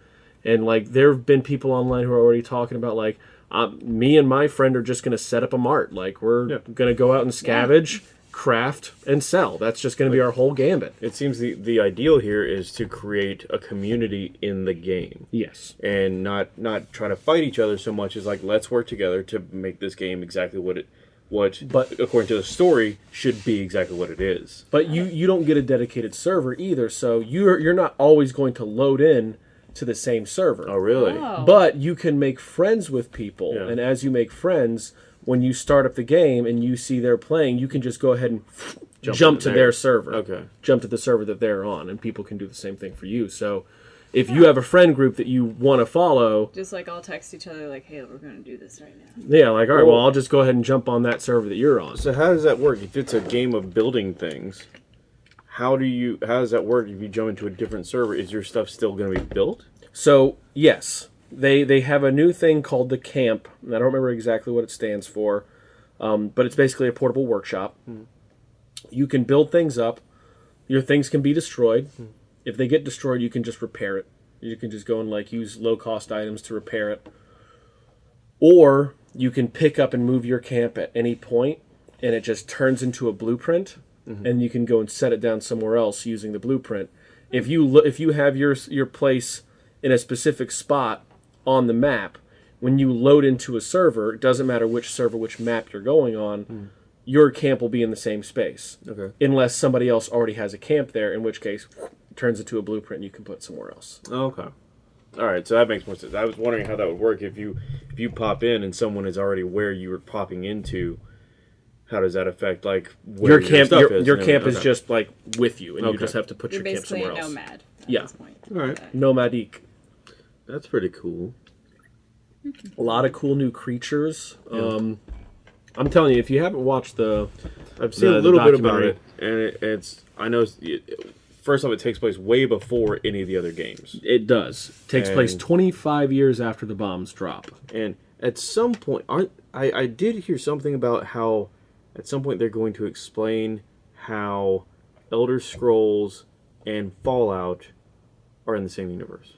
And like there have been people online who are already talking about like. Um, me and my friend are just going to set up a mart. Like we're Yeah. going to go out and scavenge, craft, and sell. That's just going to be our whole gambit. It seems the the ideal here is to create a community in the game. Yes. and not not try to fight each other so much as like let's work together to make this game exactly what it what But- according to the story should be exactly what it is. But you you don't get a dedicated server either, so you're you're not always going to load in to the same server. Oh really? Oh. But you can make friends with people, Yeah. and as you make friends, when you start up the game and you see they're playing, you can just go ahead and Jump jump, to their- their server. Okay. Jump to the server that they're on, and people can do the same thing for you. So, if you have a friend group that you want to follow, Just like I'll text each other like, "Hey, we're gonna do this right now." yeah, like all right, well, Well- I'll just go ahead and jump on that server that you're on. So how does that work? If it's a game of building things, how do you how does that work if you jump into a different server? Is your stuff still going to be built? So yes, they they have a new thing called the camp. and I don't remember exactly what it stands for, um, but it's basically a portable workshop. Hmm. You can build things up. Your things can be destroyed. Hmm. If they get destroyed, you can just repair it. You can just go and like use low cost items to repair it, or you can pick up and move your camp at any point, and it just turns into a blueprint, mm-hmm. and you can go and set it down somewhere else using the blueprint. If you if you have your your place in a specific spot on the map, when you load into a server, it doesn't matter which server, which map you're going on, hmm. your camp will be in the same space. Okay. Unless somebody else already has a camp there, in which case it turns into a blueprint and you can put somewhere else. Okay. All right, so that makes more sense. I was wondering how that would work if you if you pop in and someone is already where you were popping into. How does that affect like where your camp stuff your, is your camp everything? is just like with you and you just have to put You're your camp basically a somewhere else. nomad. At Yeah. This point. All right. Okay. Nomadic. That's pretty cool. A lot of cool new creatures. Um, I'm telling you, if you haven't watched the I've seen The- a little bit about it, and it, it's I know. it's- It, first off, it takes place way before any of the other games, it does takes place 25 years after the bombs drop. and at some point, aren't I? I did hear something about how at some point they're going to explain how Elder Scrolls and Fallout are in the same universe.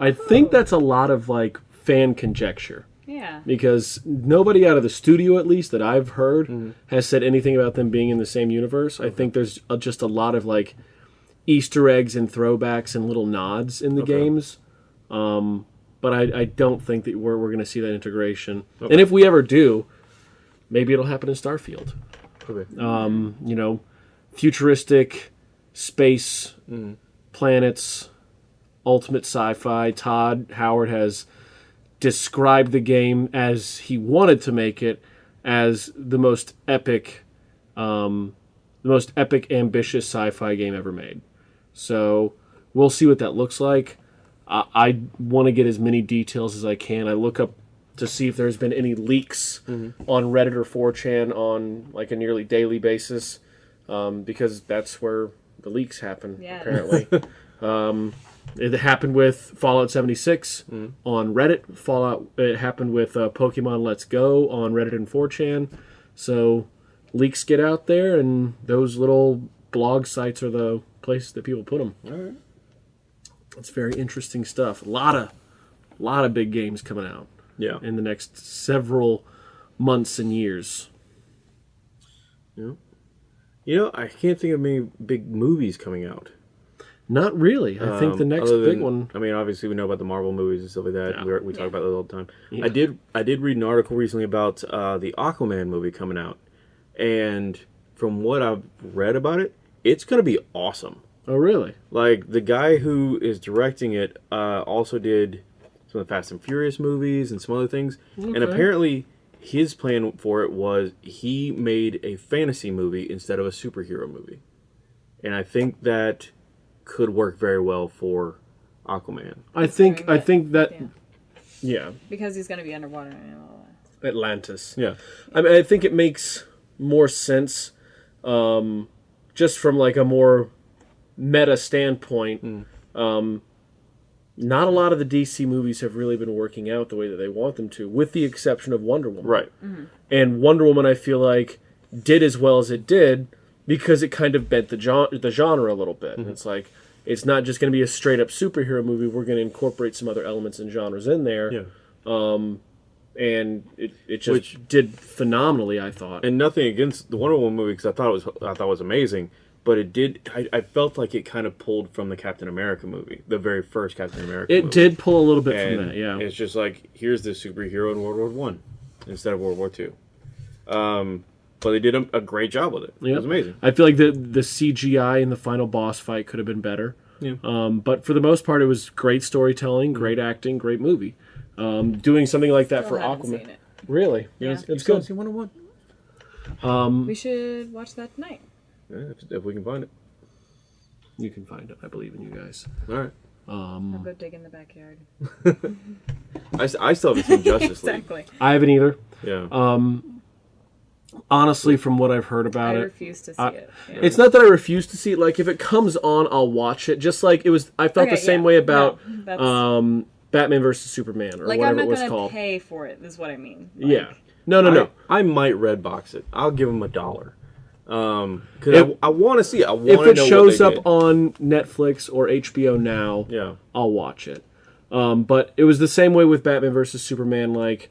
I think that's a lot of like fan conjecture Yeah. because nobody out of the studio, at least that I've heard, has said anything about them being in the same universe. I think there's uh, just a lot of like Easter eggs and throwbacks and little nods in the Okay. games. Um, but I, I don't think that we're, we're going to see that integration. And if we ever do, maybe it'll happen in Starfield. Okay. Um, you know, futuristic space planets, ultimate sci-fi. Todd Howard has described the game as he wanted to make it as the most epic, um, the most epic, ambitious sci-fi game ever made. So we'll see what that looks like. I, I want to get as many details as I can. I look up to see if there's been any leaks on Reddit or 4chan on like a nearly daily basis, um, because that's where the leaks happen. Yeah. Apparently, um, it happened with Fallout 76 on Reddit. Fallout. It happened with uh, Pokemon Let's Go on Reddit and 4chan. So leaks get out there, and those little blog sites are the place that people put them. All right. It's very interesting stuff. A lot of, lot of big games coming out Yeah. in the next several months and years. Yeah. You know, I can't think of many big movies coming out. Not really. I think the Um, next other big one. I mean, obviously we know about the Marvel movies and stuff like that. Yeah. We, we talk Yeah. about those all the time. Yeah. I did. I did read an article recently about uh, the Aquaman movie coming out, and from what I've read about it, it's going to be awesome. Oh, really? Like the guy who is directing it uh, also did some of the Fast and Furious movies and some other things, and apparently his plan for it was he made a fantasy movie instead of a superhero movie, and I think that could work very well for Aquaman. I think. I that. think that. Yeah. Yeah, Because he's gonna be underwater and all that. Atlantis. Yeah, I mean, I think it makes more sense, um, just from like a more meta standpoint. Um, not a lot of the DC movies have really been working out the way that they want them to, with the exception of Wonder Woman. right. And Wonder Woman, I feel like, did as well as it did because it kind of bent the genre, the genre a little bit. It's like it's not just going to be a straight up superhero movie. We're going to incorporate some other elements and genres in there. Yeah. And it, it just Which- did phenomenally, I thought. and nothing against the Wonder Woman movie because I thought it was I thought it was amazing, but it did. I, I felt like it kind of pulled from the Captain America movie, the very first Captain America. it movie. did pull a little bit and from that, yeah. it's just like here's the superhero in World War One instead of World War Two. Um, but they did a, a great job with it. It was amazing. I feel like the the CGI in the final boss fight could have been better. Yeah. Um, but for the most part, it was great storytelling, great acting, great movie. Um, doing something like that Still for Aquaman, seen it. really, Yeah. it's, You it's still good. see Wonder Woman? We should watch that tonight. Yeah, if, if we can find it. You can find it. I believe in you guys. All right. I'll go dig in the backyard. I, I still haven't seen Justice League. exactly. I haven't either. Yeah. Honestly, from what I've heard I about it, refuse to see I- it. Yeah. It's not that I refuse to see it. Like if it comes on, I'll watch it. Just like it was, I felt Okay, the same yeah. way about No, um, Batman versus Superman or like whatever I'm not it was gonna called. pay for it. Is what I mean. Like, yeah. No, no, no. I, I might red box it. I'll give him a dollar. Um, cause If- I, I want to see it. I want If it know shows up they did. on Netflix or HBO now, yeah. I'll watch it. Um, but it was the same way with Batman versus Superman. Like,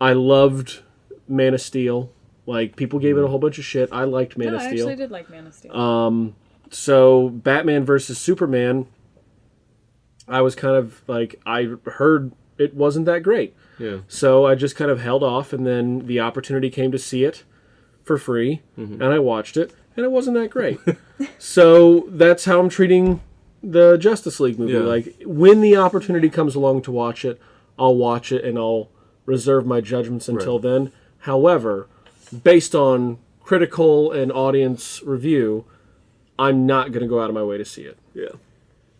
I loved Man of Steel. Like, people gave it a whole bunch of shit. I liked Man No, of I Steel. actually did like Man of Steel. Um, so Batman versus Superman, I was kind of like I heard it wasn't that great, Yeah. so I just kind of held off, and then the opportunity came to see it for free, and I watched it, and it wasn't that great. so that's how I'm treating the Justice League movie. Yeah. Like when the opportunity comes along to watch it, I'll watch it, and I'll reserve my judgments until Right. then. However, based on critical and audience review, I'm not going to go out of my way to see it. Yeah.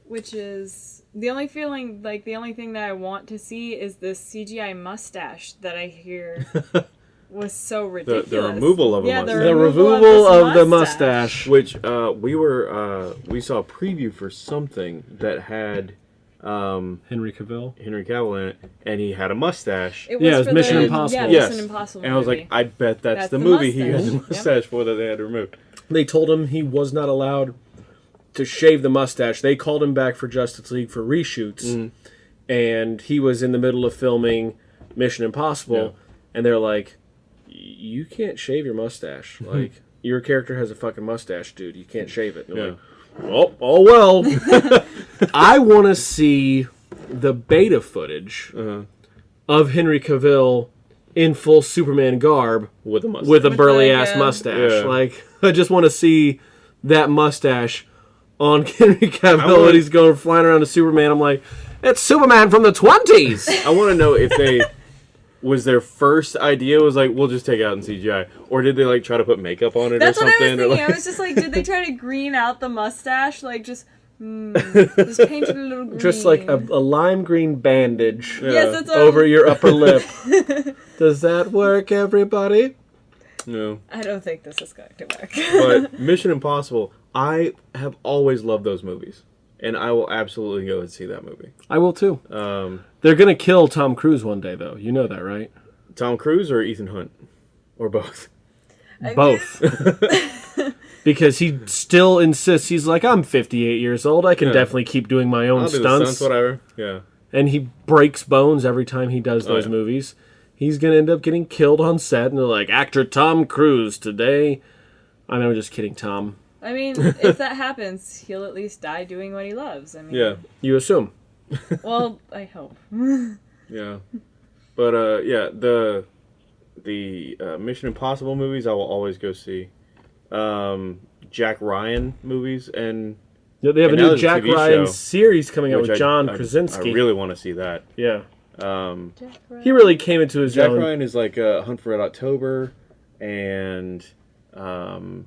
which is the only feeling like the only thing that I want to see is this CGI mustache that I hear was so ridiculous. the removal of a yeah, mustache. The removal removal of, of, this the mustache. Which uh, we were uh, we saw a preview for something that had um, Henry Cavill. Henry Cavill in it, and he had a mustache. It Yeah, it was for Mission the, Impossible. Yeah, yes, Mission Impossible. and I was movie. like, I bet that's, That's the, the movie he had the mustache. Yep. for that they had to remove. They told him he was not allowed to shave the mustache. They called him back for Justice League for reshoots, Mm. and he was in the middle of filming Mission Impossible, Yeah. and they're like, "You can't shave your mustache. like your character has a fucking mustache, dude. You can't shave it." And Yeah. like, oh, oh well. I want to see the beta footage Uh-huh. of Henry Cavill in full Superman garb With a mustache. with a burly like ass mustache. Yeah. Like I just want to see that mustache on Henry Cavill want- and he's going flying around to Superman. I'm like, it's Superman from the twenties. I want to know if they was their first idea was like we'll just take it out in CGI, or did they like try to put makeup on it That's or what I was something? or, thinking. like- I was just like, did they try to green out the mustache? Like just, hmm, just paint a little green. just like a, a lime green bandage yes, that's over I'm- your upper lip. Does that work, everybody? no. I don't think this is going to work. But Mission Impossible, I have always loved those movies, and I will absolutely go and see that movie. I will too. Um, They're gonna kill Tom Cruise one day, though. You know that, right? Tom Cruise or Ethan Hunt, or both. Both. Because he still insists. He's like, I'm 58 years old. I can Yeah. definitely keep doing my own I'll do the stunts. stunts, whatever. Yeah. and he breaks bones every time he does those yeah. movies. He's gonna end up getting killed on set, and they're like, actor Tom Cruise today. I know, just kidding, Tom. I mean, if that happens, he'll at least die doing what he loves. I mean, Yeah. You assume. Well, I hope. Yeah. But uh, yeah, the the uh, Mission Impossible movies I will always go see. Um, Jack Ryan movies and Yeah, They have And a new there's a Jack Ryan show, series coming out with I- John I, Krasinski. I really want to see that. yeah, Um, he really came into his Jack own. Ryan is like uh, Hunt for Red October and um,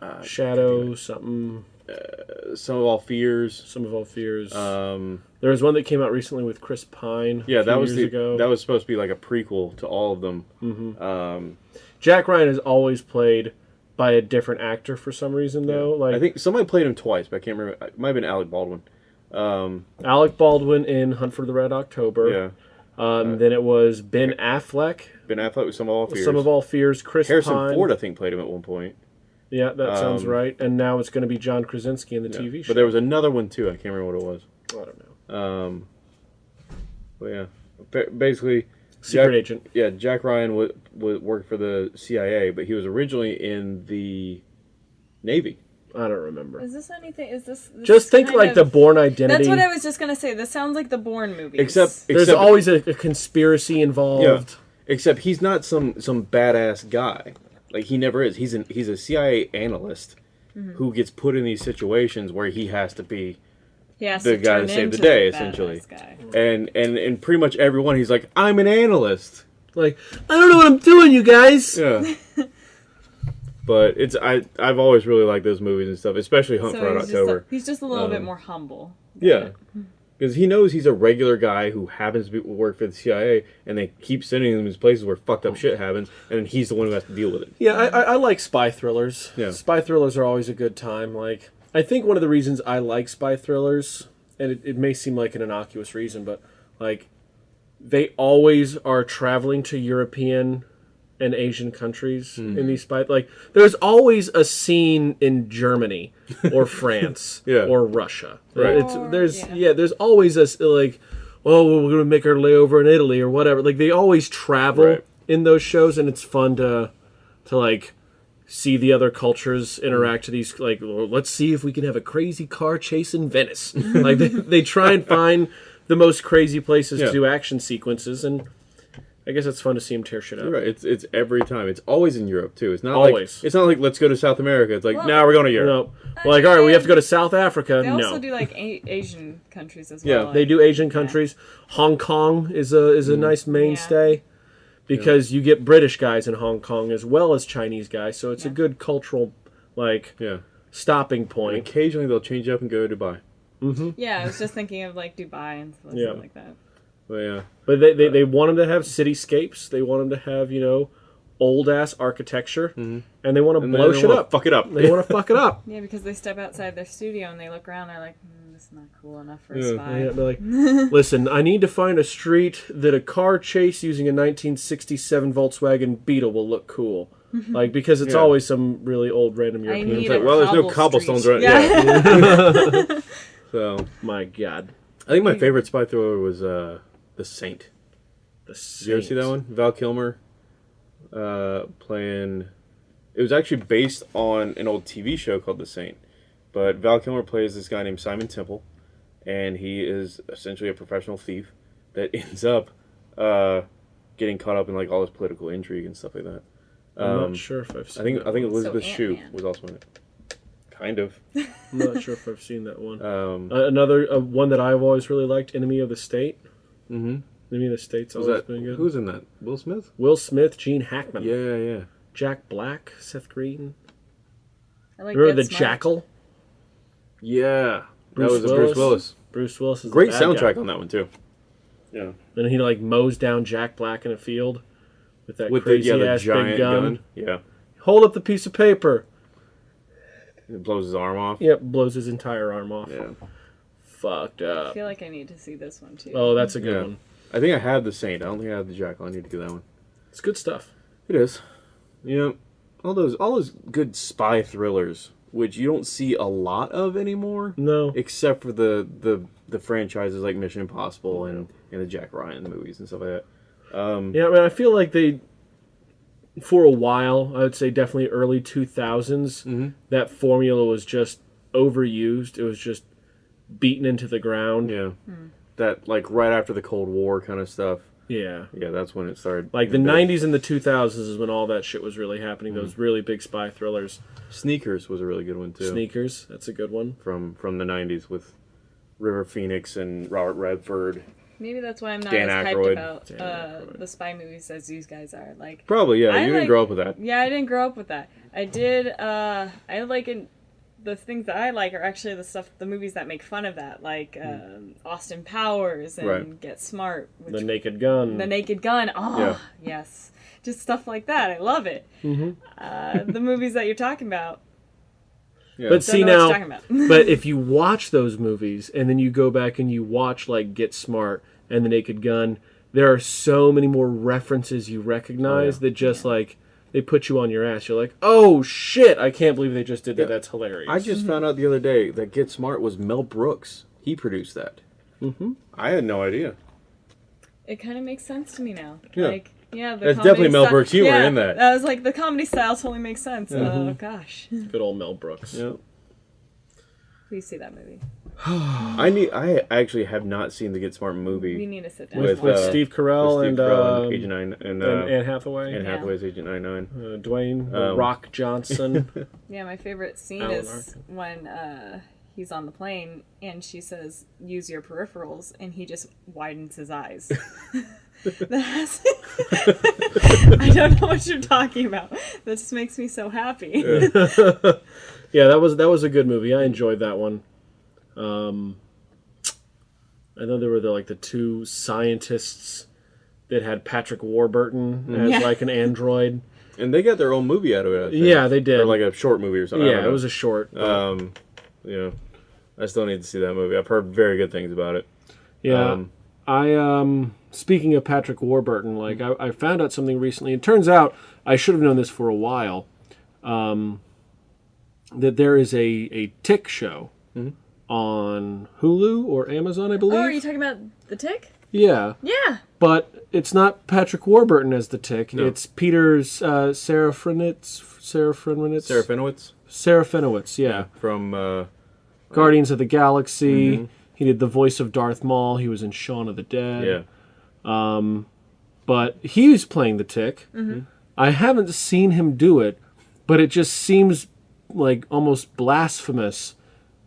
uh, Shadow, something, Uh, Sum of All Fears. sum of all fears. Um, there was one that came out recently with Chris Pine. yeah, a that was years the, ago. that was supposed to be like a prequel to all of them. Mm-hmm. Um, Jack Ryan has always played by a different actor for some reason, though. Like I think somebody played him twice, but I can't remember. It might have been Alec Baldwin. Um, Alec Baldwin in Hunt for the Red October. yeah, Um, then it was Ben Affleck, Ben Affleck with Sum of All Fears. Sum of All Fears, Chris Harrison Pine. Ford, I think, played him at one point. Yeah, that sounds Um, right. And now it's going to be John Krasinski in the TV show. But there was another one too. I can't remember what it was. I don't know. Um, but yeah, basically, Secret Jack- Agent. yeah, Jack Ryan would would work for the CIA, but he was originally in the Navy. I don't remember. Is this anything? Is this? this Just think like of- the Bourne Identity. That's what I was just gonna say. This sounds like the Bourne movies. Except, There's always a, a conspiracy involved. yeah, except he's not some some badass guy. Like he never is. He's an he's a CIA analyst Mm-hmm. who gets put in these situations where he has to be he has the to guy to save the day, badass essentially. Guy. and and and pretty much everyone he's like I'm an analyst. Like, I don't know what I'm doing, you guys. Yeah. But it's I I've always really liked those movies and stuff, especially Hunt for So Red he's just, October. a, he's just a little bit Um, more humble. Yeah. Because he knows he's a regular guy who happens to be, work for the CIA, and they keep sending him to places where fucked up shit happens, and he's the one who has to deal with it. Yeah, I, I, I like spy thrillers. Yeah. Spy thrillers are always a good time. Like, I think one of the reasons I like spy thrillers, and it, it may seem like an innocuous reason, but like, they always are traveling to European and Asian countries Hmm. in these spy. Like, there's always a scene in Germany or France Yeah. or Russia. Right. It's there's yeah. yeah. there's always a s- like, oh, we're gonna make our layover in Italy or whatever. Like, they always travel Right. in those shows, and it's fun to to like see the other cultures interact to these like let's see if we can have a crazy car chase in Venice. like they, they try and find the most crazy places Yeah. to do action sequences and I guess it's fun to see him tear shit up. You're right. It's it's every time. It's always in Europe too. It's not Always. like it's not like let's go to South America. It's like Well- now we're going to Europe. No. Like, all right, we have to go to South Africa. They no. also do like a- Asian countries as well. Yeah, well. they do Asian countries. Hong Kong is a is a mm. nice mainstay because you get British guys in Hong Kong as well as Chinese guys, so it's a good cultural like Yeah. stopping And point. occasionally they'll change up and go to Dubai. Yeah, I was just thinking of like Dubai and stuff Yeah. like that. But yeah. But they, they, they want them to have cityscapes. They want them to have, you know, old ass architecture. And they want to And blow shit up. Fuck it up. They want to fuck it up. Yeah, because they step outside their studio and they look around. They're like, mm, "This is not cool enough for Yeah. a spy." Yeah, they're like, listen, I need to find a street that a car chase using a 1967 Volkswagen Beetle will look cool. Like, because it's Yeah. always some really old random European. need thing. like, well, there's no cobblestones street. right. Yeah. So My God. I think my favorite spy thriller was uh, The Saint. The Did you ever see that one? Val Kilmer uh, playing. It was actually based on an old TV show called The Saint, but Val Kilmer plays this guy named Simon Templar, and he is essentially a professional thief that ends up uh, getting caught up in like all this political intrigue and stuff like that. I'm Um, not sure if I've seen I think that I think one. Elizabeth Shue was also in it. Kind of. I'm not sure if I've seen that one. Um, Uh, another uh, one that I've always really liked, Enemy of the State. hmm Enemy of the State's always that been good. who's in that? Will Smith? Will Smith, Gene Hackman, Yeah, yeah. Jack Black, Seth Green. I like Remember the Smart. Jackal? Yeah. Bruce that was a Bruce Willis. Willis. Bruce Willis is the Great bad guy. soundtrack on that one too. Yeah. And he like mows down Jack Black in a field with that With the crazy yeah the ass giant big gun. gun. Yeah. Hold up the piece of paper. It blows his arm off. Yep, blows his entire arm off. Yeah. Fucked up. I feel like I need to see this one too. Oh, that's a good Yeah. one. I think I have the Saint. I don't think I have the Jackal. I need to get that one. It's good stuff. It is. Yeah. All those all those good spy thrillers, which you don't see a lot of anymore, No. except for the the the franchises like Mission Impossible and and the Jack Ryan movies and stuff like that. Um, Yeah, I mean, I feel like they, for a while, I would say definitely early 2000s, Mhm. that formula was just overused. It was just beaten into the ground. yeah. That like right after the Cold War kind of stuff. Yeah. Yeah, that's when it started. Like the big. 90s and the 2000s is when all that shit was really happening. Those really big spy thrillers. Sneakers was a really good one too. Sneakers, that's a good one. from from the '90s with River Phoenix and Robert Redford. Maybe that's why I'm not Dan as Aykroyd. hyped about uh, the spy movies as these guys are. Like, Probably, yeah. I you didn't like- grow up with that. yeah, I didn't grow up with that. I did. uh I like in the things that I like are actually the stuff, the movies that make fun of that, like um, Austin Powers and Right. Get Smart, which The Naked Gun. The Naked Gun. Oh, Yeah. yes. Just stuff like that. I love it. Mhm. Uh, the movies that you're talking about. Yeah. But Don't see now, what you're talking about. but if you watch those movies and then you go back and you watch like Get Smart and The Naked Gun, there are so many more references you recognize Oh, that just like they put you on your ass. You're like, oh shit! I can't believe they just did that. Yeah. That's hilarious. I just found out the other day that Get Smart was Mel Brooks. He produced that. Mm -hmm. I had no idea. it kind of makes sense to me now. Yeah. Like, yeah, the There's definitely Mel sty- Brooks humor yeah, in that. I was like, the comedy style totally makes sense. Mm-hmm. Oh gosh, good old Mel Brooks. Yeah. please see that movie. I need. I actually have not seen the Get Smart We movie need to sit down. With, With, with uh, Steve Carell with Steve and, Carell um, Agent Nine and, and uh, Anne Hathaway, Anne Yeah. Hathaway's Agent Nine Nine. uh, Dwayne Um, Rock Johnson. Yeah, my favorite scene Alan is when uh, he's on the plane and she says, "Use your peripherals," and he just widens his eyes. I don't know what you're talking about. That just makes me so happy. Yeah, that was that was a good movie. I enjoyed that one. Um, I know there were the like the two scientists that had Patrick Warburton as Yeah. like an android. And they got their own movie out of it. I think. Yeah, they did. Or like a short movie or something. Yeah, it was a short. Um, you know, I still need to see that movie. I've heard very good things about it. yeah, Um, I um speaking of Patrick Warburton, like I, I found out something recently. It turns out I should have known this for a while. Um, that there is a a Tick show on Hulu or Amazon, I believe. Oh, are you talking about the tick? yeah, Yeah. but it's not Patrick Warburton as the Tick. It's Peter's uh, Serafinowicz. Serafinowicz. Serafinowicz Serafinowicz. Yeah. from uh, Guardians of the Galaxy. He did the voice of Darth Maul. He was in Shaun of the Dead. yeah. Um, but he's playing the tick. I haven't seen him do it, but it just seems like almost blasphemous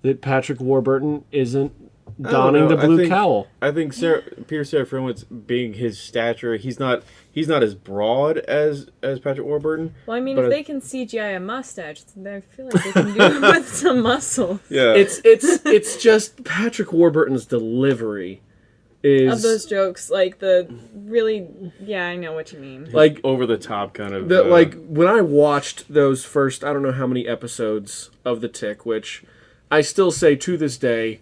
that Patrick Warburton isn't donning know. the I blue think- cowl. I think Sarah, Peter Serafinowicz, being his stature, he's not he's not as broad as as Patrick Warburton. Well, I mean, if I- they can CGI a mustache, then I feel like they can do it with some muscle. Yeah, It's it's it's just Patrick Warburton's delivery is Of those jokes, like the really, yeah, I know what you mean. like over the top kind of. the, uh, like when I watched those first I don't know how many episodes of the Tick, which I still say to this day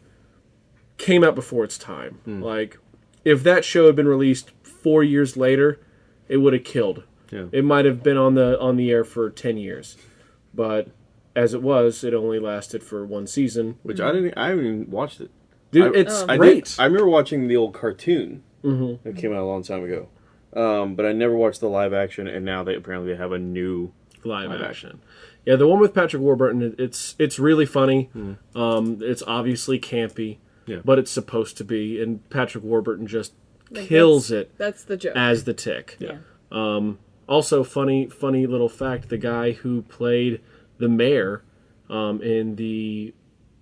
came out before its time. Like if that show had been released four years later, it would have killed. Yeah. It might have been on the on the air for ten years, but as it was, it only lasted for one season. which I didn't. I haven't even watched it. Dude, I- it's Oh. I great. did. I remember watching the old cartoon that came out a long time ago, um, but I never watched the live action. And now they apparently have a new. live, Live action. Yeah, the one with Patrick Warburton, it- it's it's really funny. Um, it's obviously campy, Yeah. but it's supposed to be, and Patrick Warburton just Like, kills that's- it That's the joke. as the Tick. yeah. Also, funny funny little fact: the guy who played the mayor um, in the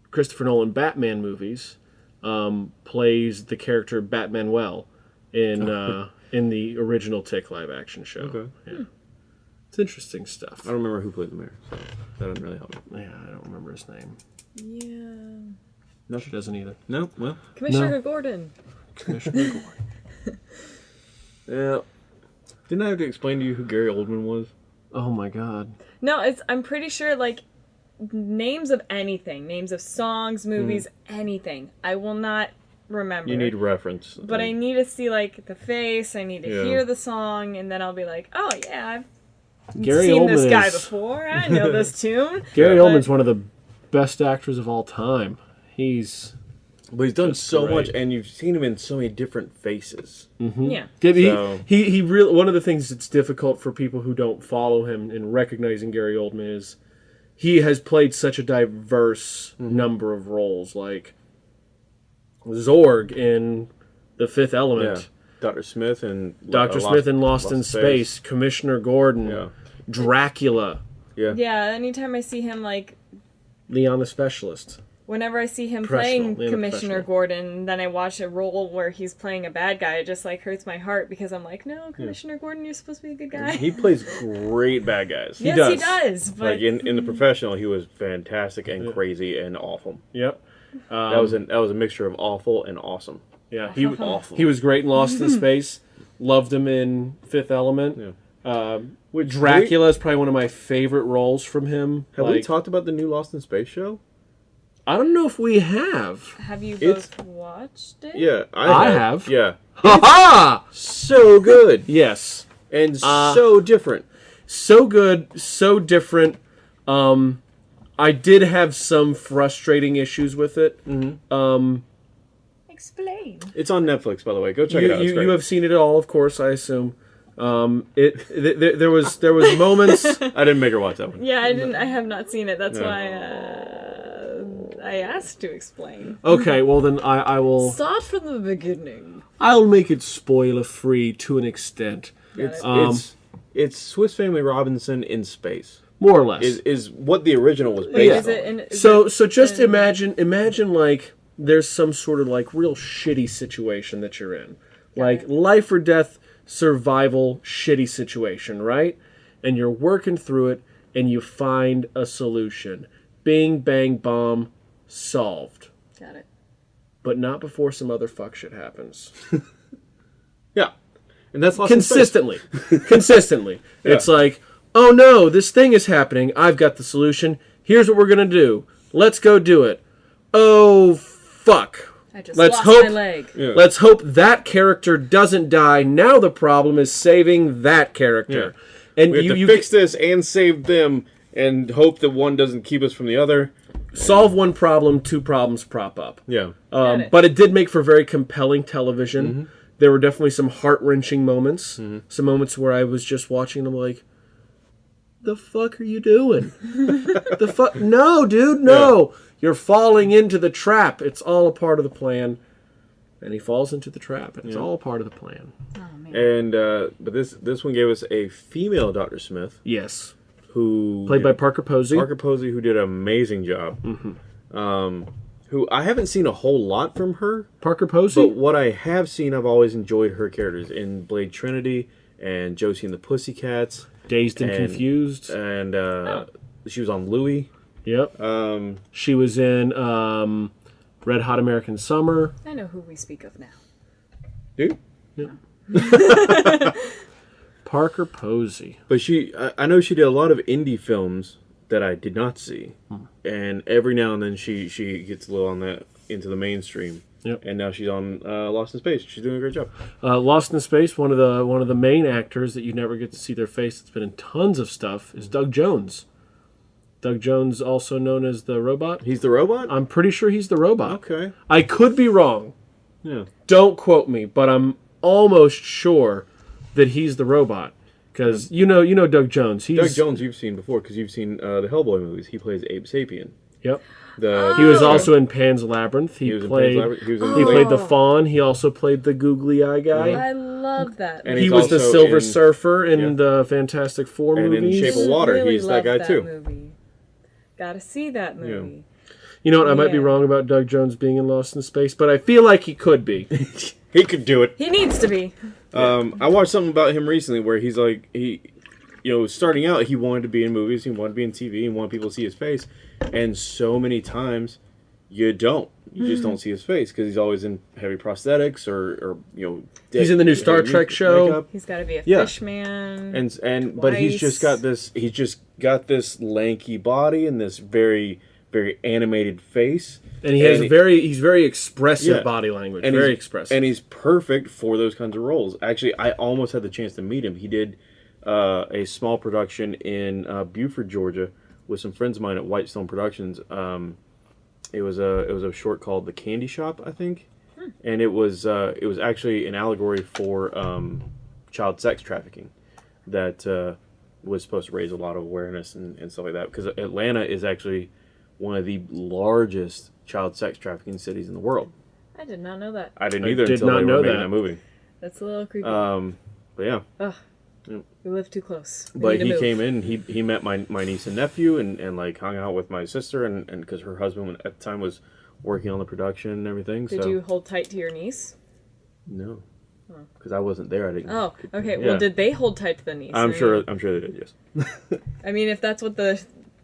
Christopher Nolan Batman movies um, plays the character Batman well in uh, in the original Tick live action show. Okay. Yeah. It's interesting stuff. I don't remember who played the mayor, so that doesn't really help me. Yeah, I don't remember his name. Yeah. No, she doesn't either. No, well, Commissioner Gordon. Commissioner Gordon. yeah. Didn't I have to explain to you who Gary Oldman was? Oh my god. No, it's. I'm pretty sure like names of anything, names of songs, movies, hmm. anything. I will not remember. You need reference. But I need to see like the face. I need to Yeah. hear the song, and then I'll be like, oh yeah, I've Gary seen Oldman this guy is before. I know this tune. Gary But- Oldman's one of the best actors of all time. He's But he's done so great. much, and you've seen him in so many different faces. Yeah. Yeah, he, So- he he really one of the things that's difficult for people who don't follow him in recognizing Gary Oldman is he has played such a diverse Mm-hmm. number of roles, like Zorg in The Fifth Yeah, Element, Doctor Smith and Doctor Smith in Lost, in Space, Commissioner Gordon, Yeah, Dracula, yeah, Yeah. Anytime I see him, like Leon the Specialist. whenever I see him playing Leon Commissioner professional. Gordon, then I watch a role where he's playing a bad guy. It just like hurts my heart because I'm like, no, Commissioner Gordon, you're supposed to be a good guy. He plays great bad guys. yes, does. he does. But Like in, in the professional, he was fantastic and crazy and awful. Yep. that was an that was a mixture of awful and awesome. Yeah, he Awful. he was great in Lost in Space. Loved him in Fifth Element. Yeah. Um, Which Dracula is probably one of my favorite roles from him. Have we talked about the new Lost in Space show? I don't know if we have. have you It's- both watched it? Yeah, I I, have. Yeah, Ha ha! so good Yes, and Uh, so different. so good, so different. Um, I did have some frustrating issues with it. Um, Explain. It's on Netflix, by the way. Go check you, it out. You, you have seen it all, of course. I assume. Um, it th- th- there was there was moments. I didn't make her watch that one. Yeah, I didn't. I have not seen it. That's No. why uh, I asked to explain. Okay, well then I, I will Start from the beginning. I'll make it spoiler free to an extent, It's Um, it's it's Swiss Family Robinson in space. more or less. Is is what the original was based is on. it? In, is so it so just in- imagine imagine like there's some sort of like real shitty situation that you're in like life or death survival shitty situation, right? And you're working through it and you find a solution. Bing bang bomb solved. Got it. But not before some other fuck shit happens. Yeah, and that's Lost in Space. consistently consistently it's like oh no this thing is happening i've got the solution here's what we're gonna do let's go do it oh fuck I just Let's lost hope- my leg. Yeah. let's hope that character doesn't die now the problem is saving that character and We have you, to you fix this and save them, and hope that one doesn't keep us from the other. solve one problem two problems prop up Yeah, Um, it. but it did make for very compelling television. Mm-hmm. There were definitely some heart wrenching moments. Some moments where I was just watching them like, the fuck are you doing? the fuck? No, dude, no. You're falling into the trap. It's all a part of the plan. And he falls into the trap, and it's all a part of the plan. Oh man. and uh, but this this one gave us a female Doctor Smith Yes. who Played by Parker Posey. Parker Posey, who did an amazing job. Mm-hmm. Um, who I haven't seen a whole lot from her, Parker Posey? but what I have seen, I've always enjoyed her characters in Blade Trinity and Josie and the Pussycats, Dazed and, and- Confused. and uh, she was on Louie. Yep. Um, she was in um, Red Hot American Summer. I know who we speak of now. dude. Parker Posey. But she, I, I know she did a lot of indie films that I did not see, Hmm. and every now and then she she gets a little on that into the mainstream. Yep. And now she's on uh, Lost in Space. She's doing a great job. Uh, Lost in Space, one of the one of the main actors that you never get to see their face that's been in tons of stuff is Doug Jones. Doug Jones, also known as the robot. He's the robot. I'm pretty sure he's the robot. okay. I could be wrong. Yeah. Don't quote me, but I'm almost sure that he's the robot because you know you know Doug Jones. He's Doug Jones, you've seen before because you've seen uh, the Hellboy movies. He plays Abe Sapien. Yep. The He was also in Pan's Labyrinth. He, he was played. in Pan's Labyrinth. He was in He Oh. played the fawn. He also played the googly eye guy. I love that. And He was the Silver in- Surfer in yeah. the Fantastic Four And in. Shape of Water, Really he's that love guy too. Movie. Gotta see that movie. You know what? I might be wrong about Doug Jones being in Lost in Space, but I feel like he could be. he could do it. He needs to be. Um, I watched something about him recently where he's like he, you know, starting out he wanted to be in movies, he wanted to be in TV, he wanted people to see his face, and so many times you don't, you just don't see his face because he's always in heavy prosthetics or, or you know, He's in the new Star heavy Trek show. makeup. He's got to be a Yeah. fish man. and and but he's just got this he's just got this lanky body and this very very animated face And he has And he- very he's very expressive Yeah. body language. and very expressive. and he's perfect for those kinds of roles. Actually, I almost had the chance to meet him. He did uh, a small production in uh, Buford, Georgia, with some friends of mine at Whitestone Productions. Um, it was a it was a short called The Candy Shop, I think, and it was uh, it was actually an allegory for um, child sex trafficking that uh, was supposed to raise a lot of awareness and, and stuff like that. Because Atlanta is actually one of the largest child sex trafficking cities in the world. I did not know that. I didn't either I did until not they know were making that. that movie. That's a little creepy. Um, but yeah, Ugh. We live too close. We but he move. came in. He he met my, my niece and nephew and, and like hung out with my sister and and because her husband at the time was working on the production and everything. Did so you hold tight to your niece? no, oh. because I wasn't there. I didn't. Oh, okay. Yeah. Well, did they hold tight to the niece? I'm sure. I'm sure they did. Yes. I mean, if that's what the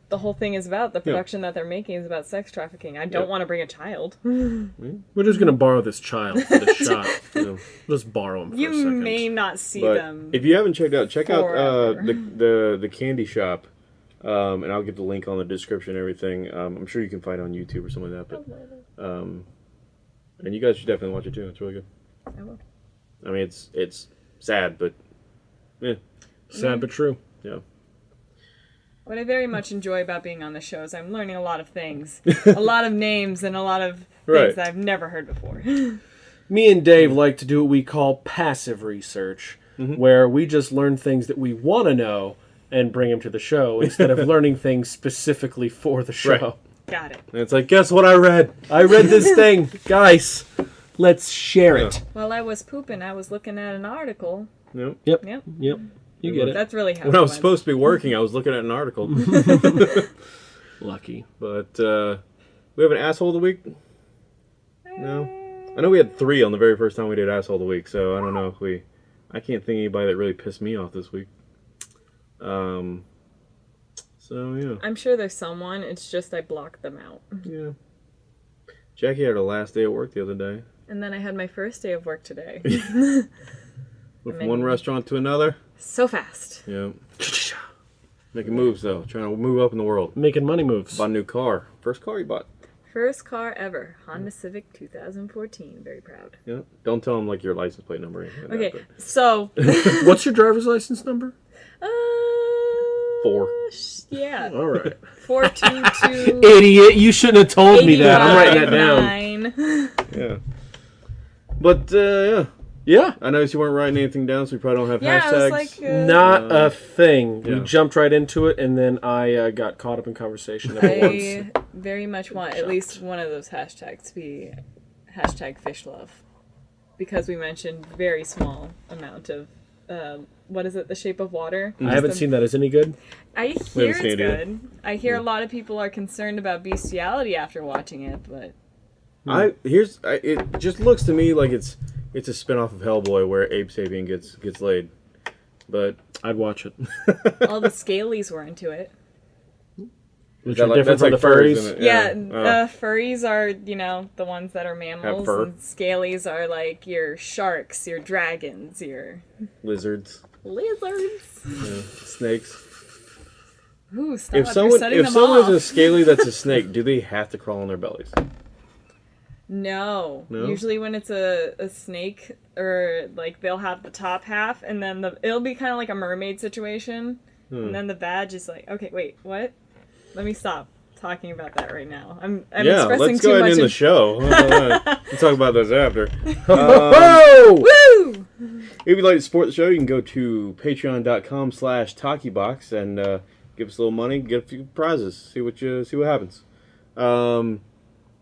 the whole thing is about, the production that they're making is about sex trafficking. I don't Yeah. want to bring a child. We're just gonna borrow this child for the shot. So, Let's borrow him for a You may not see but them. if you haven't checked out, check out uh, the the the candy shop. Um, and I'll get the link on the description and everything. Um, I'm sure you can find it on YouTube or something like that. But um, and you guys should definitely watch it too. It's really good. I will. I mean, it's it's sad, but yeah, Sad but true. yeah. What I very much enjoy about being on the show is I'm learning a lot of things, a lot of names, and a lot of things Right. that I've never heard before. Me and Dave like to do what we call passive research, mm-hmm. where we just learn things that we want to know and bring them to the show instead of learning things specifically for the show. Right. Got it. And it's like, guess what I read? I read this thing, guys. Let's share it. While I was pooping, I was looking at an article. No. Yep. Yep, Yep. You get it. that's really how. When it I was went. supposed to be working, I was looking at an article. Lucky. but uh, we have an asshole of the week. No. I know we had three on the very first time we did asshole of the week, so I don't know if we. I can't think of anybody that really pissed me off this week. Um. So yeah, I'm sure there's someone. It's just I blocked them out. yeah. Jackie had her last day at work the other day. And then I had my first day of work today. From one restaurant to another. So fast. Yeah. Making moves though, trying to move up in the world. Making money moves. Bought a new car. First car you bought. First car ever. Honda Civic 2014. Very proud. Yeah. Don't tell them like your license plate number. like Okay, that, so. What's your driver's license number? uh, Four. Yeah. All right. 422. Idiot! You shouldn't have told me that. I'm writing that down. down. but- yeah. But uh, yeah, Yeah. I noticed you weren't writing anything down, so we probably don't have Yeah, hashtags. like, uh, Not Uh, a thing. yeah. We jumped right into it, and then I uh, got caught up in conversation at once. I very much want at least one of those hashtags to be hashtag fish love. Because we mentioned very small amount of um, what is it, the shape of water? I haven't Just seen that. Is any good? I hear seen it's it good. I hear a lot of people are concerned about bestiality after watching it, but I here's I, it just looks to me like it's it's a spin-off of Hellboy where Abe Sapien gets gets laid. But I'd watch it. all the scalies were into it. Which are like- different from like the furries, furries. isn't? Yeah, Oh. uh, furries are you know the ones that are mammals, fur. and scalies are like your sharks, your dragons, your lizards, lizards. yeah, snakes. Ooh, stop! If You're someone if them someone off. is a scaly that's a snake, do they have to crawl on their bellies? No. No? Usually when it's a, a snake or like they'll have the top half and then the it'll be kind of like a mermaid situation. Hmm. And then the badge is like, okay, wait, what? Let me stop talking about that right now. I'm I'm yeah, expressing let's too go ahead and much. end the show. How we'll talk about those after. Whoa! Woo! If you'd like to support the show, you can go to patreon.com slash talkiebox and uh, give us a little money, get a few prizes, see what you see what happens. Um,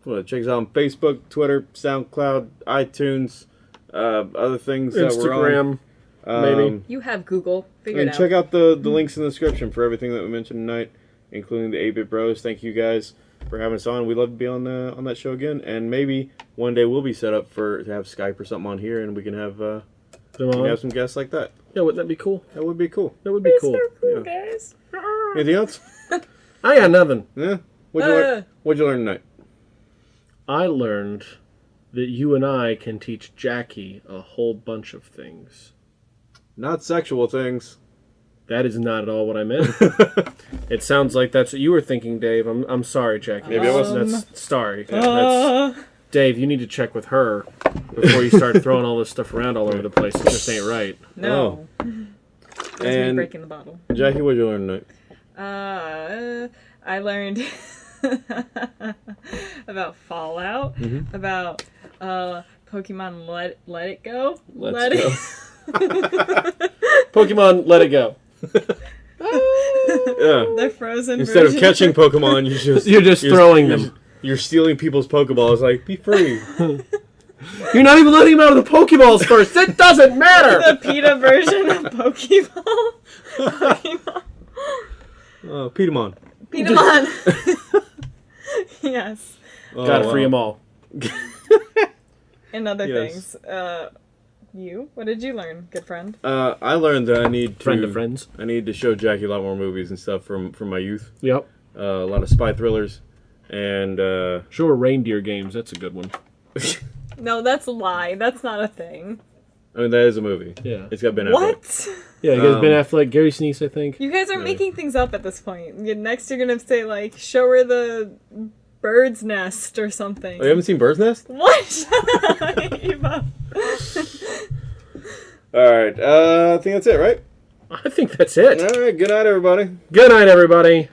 well, check us out on Facebook, Twitter, SoundCloud, iTunes, uh, other things that we're on. Instagram. maybe. Um, You have Google. Figure and it out. check out the, the links in the description for everything that we mentioned tonight, including the 8-Bit Bros. Thank you guys for having us on. We'd love to be on the, on that show again, and maybe one day we'll be set up for to have Skype or something on here, and we can have uh, we can have some guests like that. Yeah, wouldn't that be cool? That would be cool. That would be It's cool. so cool, Yeah. guys. Anything else? I got nothing. Yeah. What'd you Uh. learn? What'd you learn tonight? I learned that you and I can teach Jackie a whole bunch of things. Not sexual things. That is not at all what I meant. it sounds like that's what you were thinking, Dave. I'm, I'm sorry, Jackie. Maybe it that's, wasn't. that's sorry. Uh, That's, Dave, you need to check with her before you start throwing all this stuff around all over the place. It just ain't right. no. That's me Oh. And- breaking the bottle. Jackie, what'd you learn tonight? Uh, I learned about Fallout, Mm-hmm. about uh, Pokemon Let Let It Go. Let's Let go. Pokemon, let it go. Yeah. the frozen Instead of catching Pokemon, you just You're just throwing them. You're stealing people's Pokeballs. Like, be free. You're not even letting him out of the Pokeballs first. It doesn't matter. the PETA version of Pokeball. Pokemon. Oh, Petamon. Pokemon. yes. Oh, Gotta wow. free them all. And other Yes. things. Uh, you? What did you learn, good friend? Uh, I learned that I need to Friend of friends. I need to show Jackie a lot more movies and stuff from from my youth. Yep. Uh, a lot of spy thrillers, and uh, Sure, reindeer games. That's a good one. No, that's a lie. That's not a thing. I mean that is a movie. Yeah. It's got Ben Affleck. What? Yeah, you guys Um, Ben Affleck, Gary Sinise, I think. You guys are making things up at this point. Next, you're gonna say like, "Show her the bird's nest" or something. Oh, you haven't seen Bird's Nest? What? Shut Eva. All right. Uh, I think that's it, right? I think that's it. All right. Good night, everybody. Good night, everybody.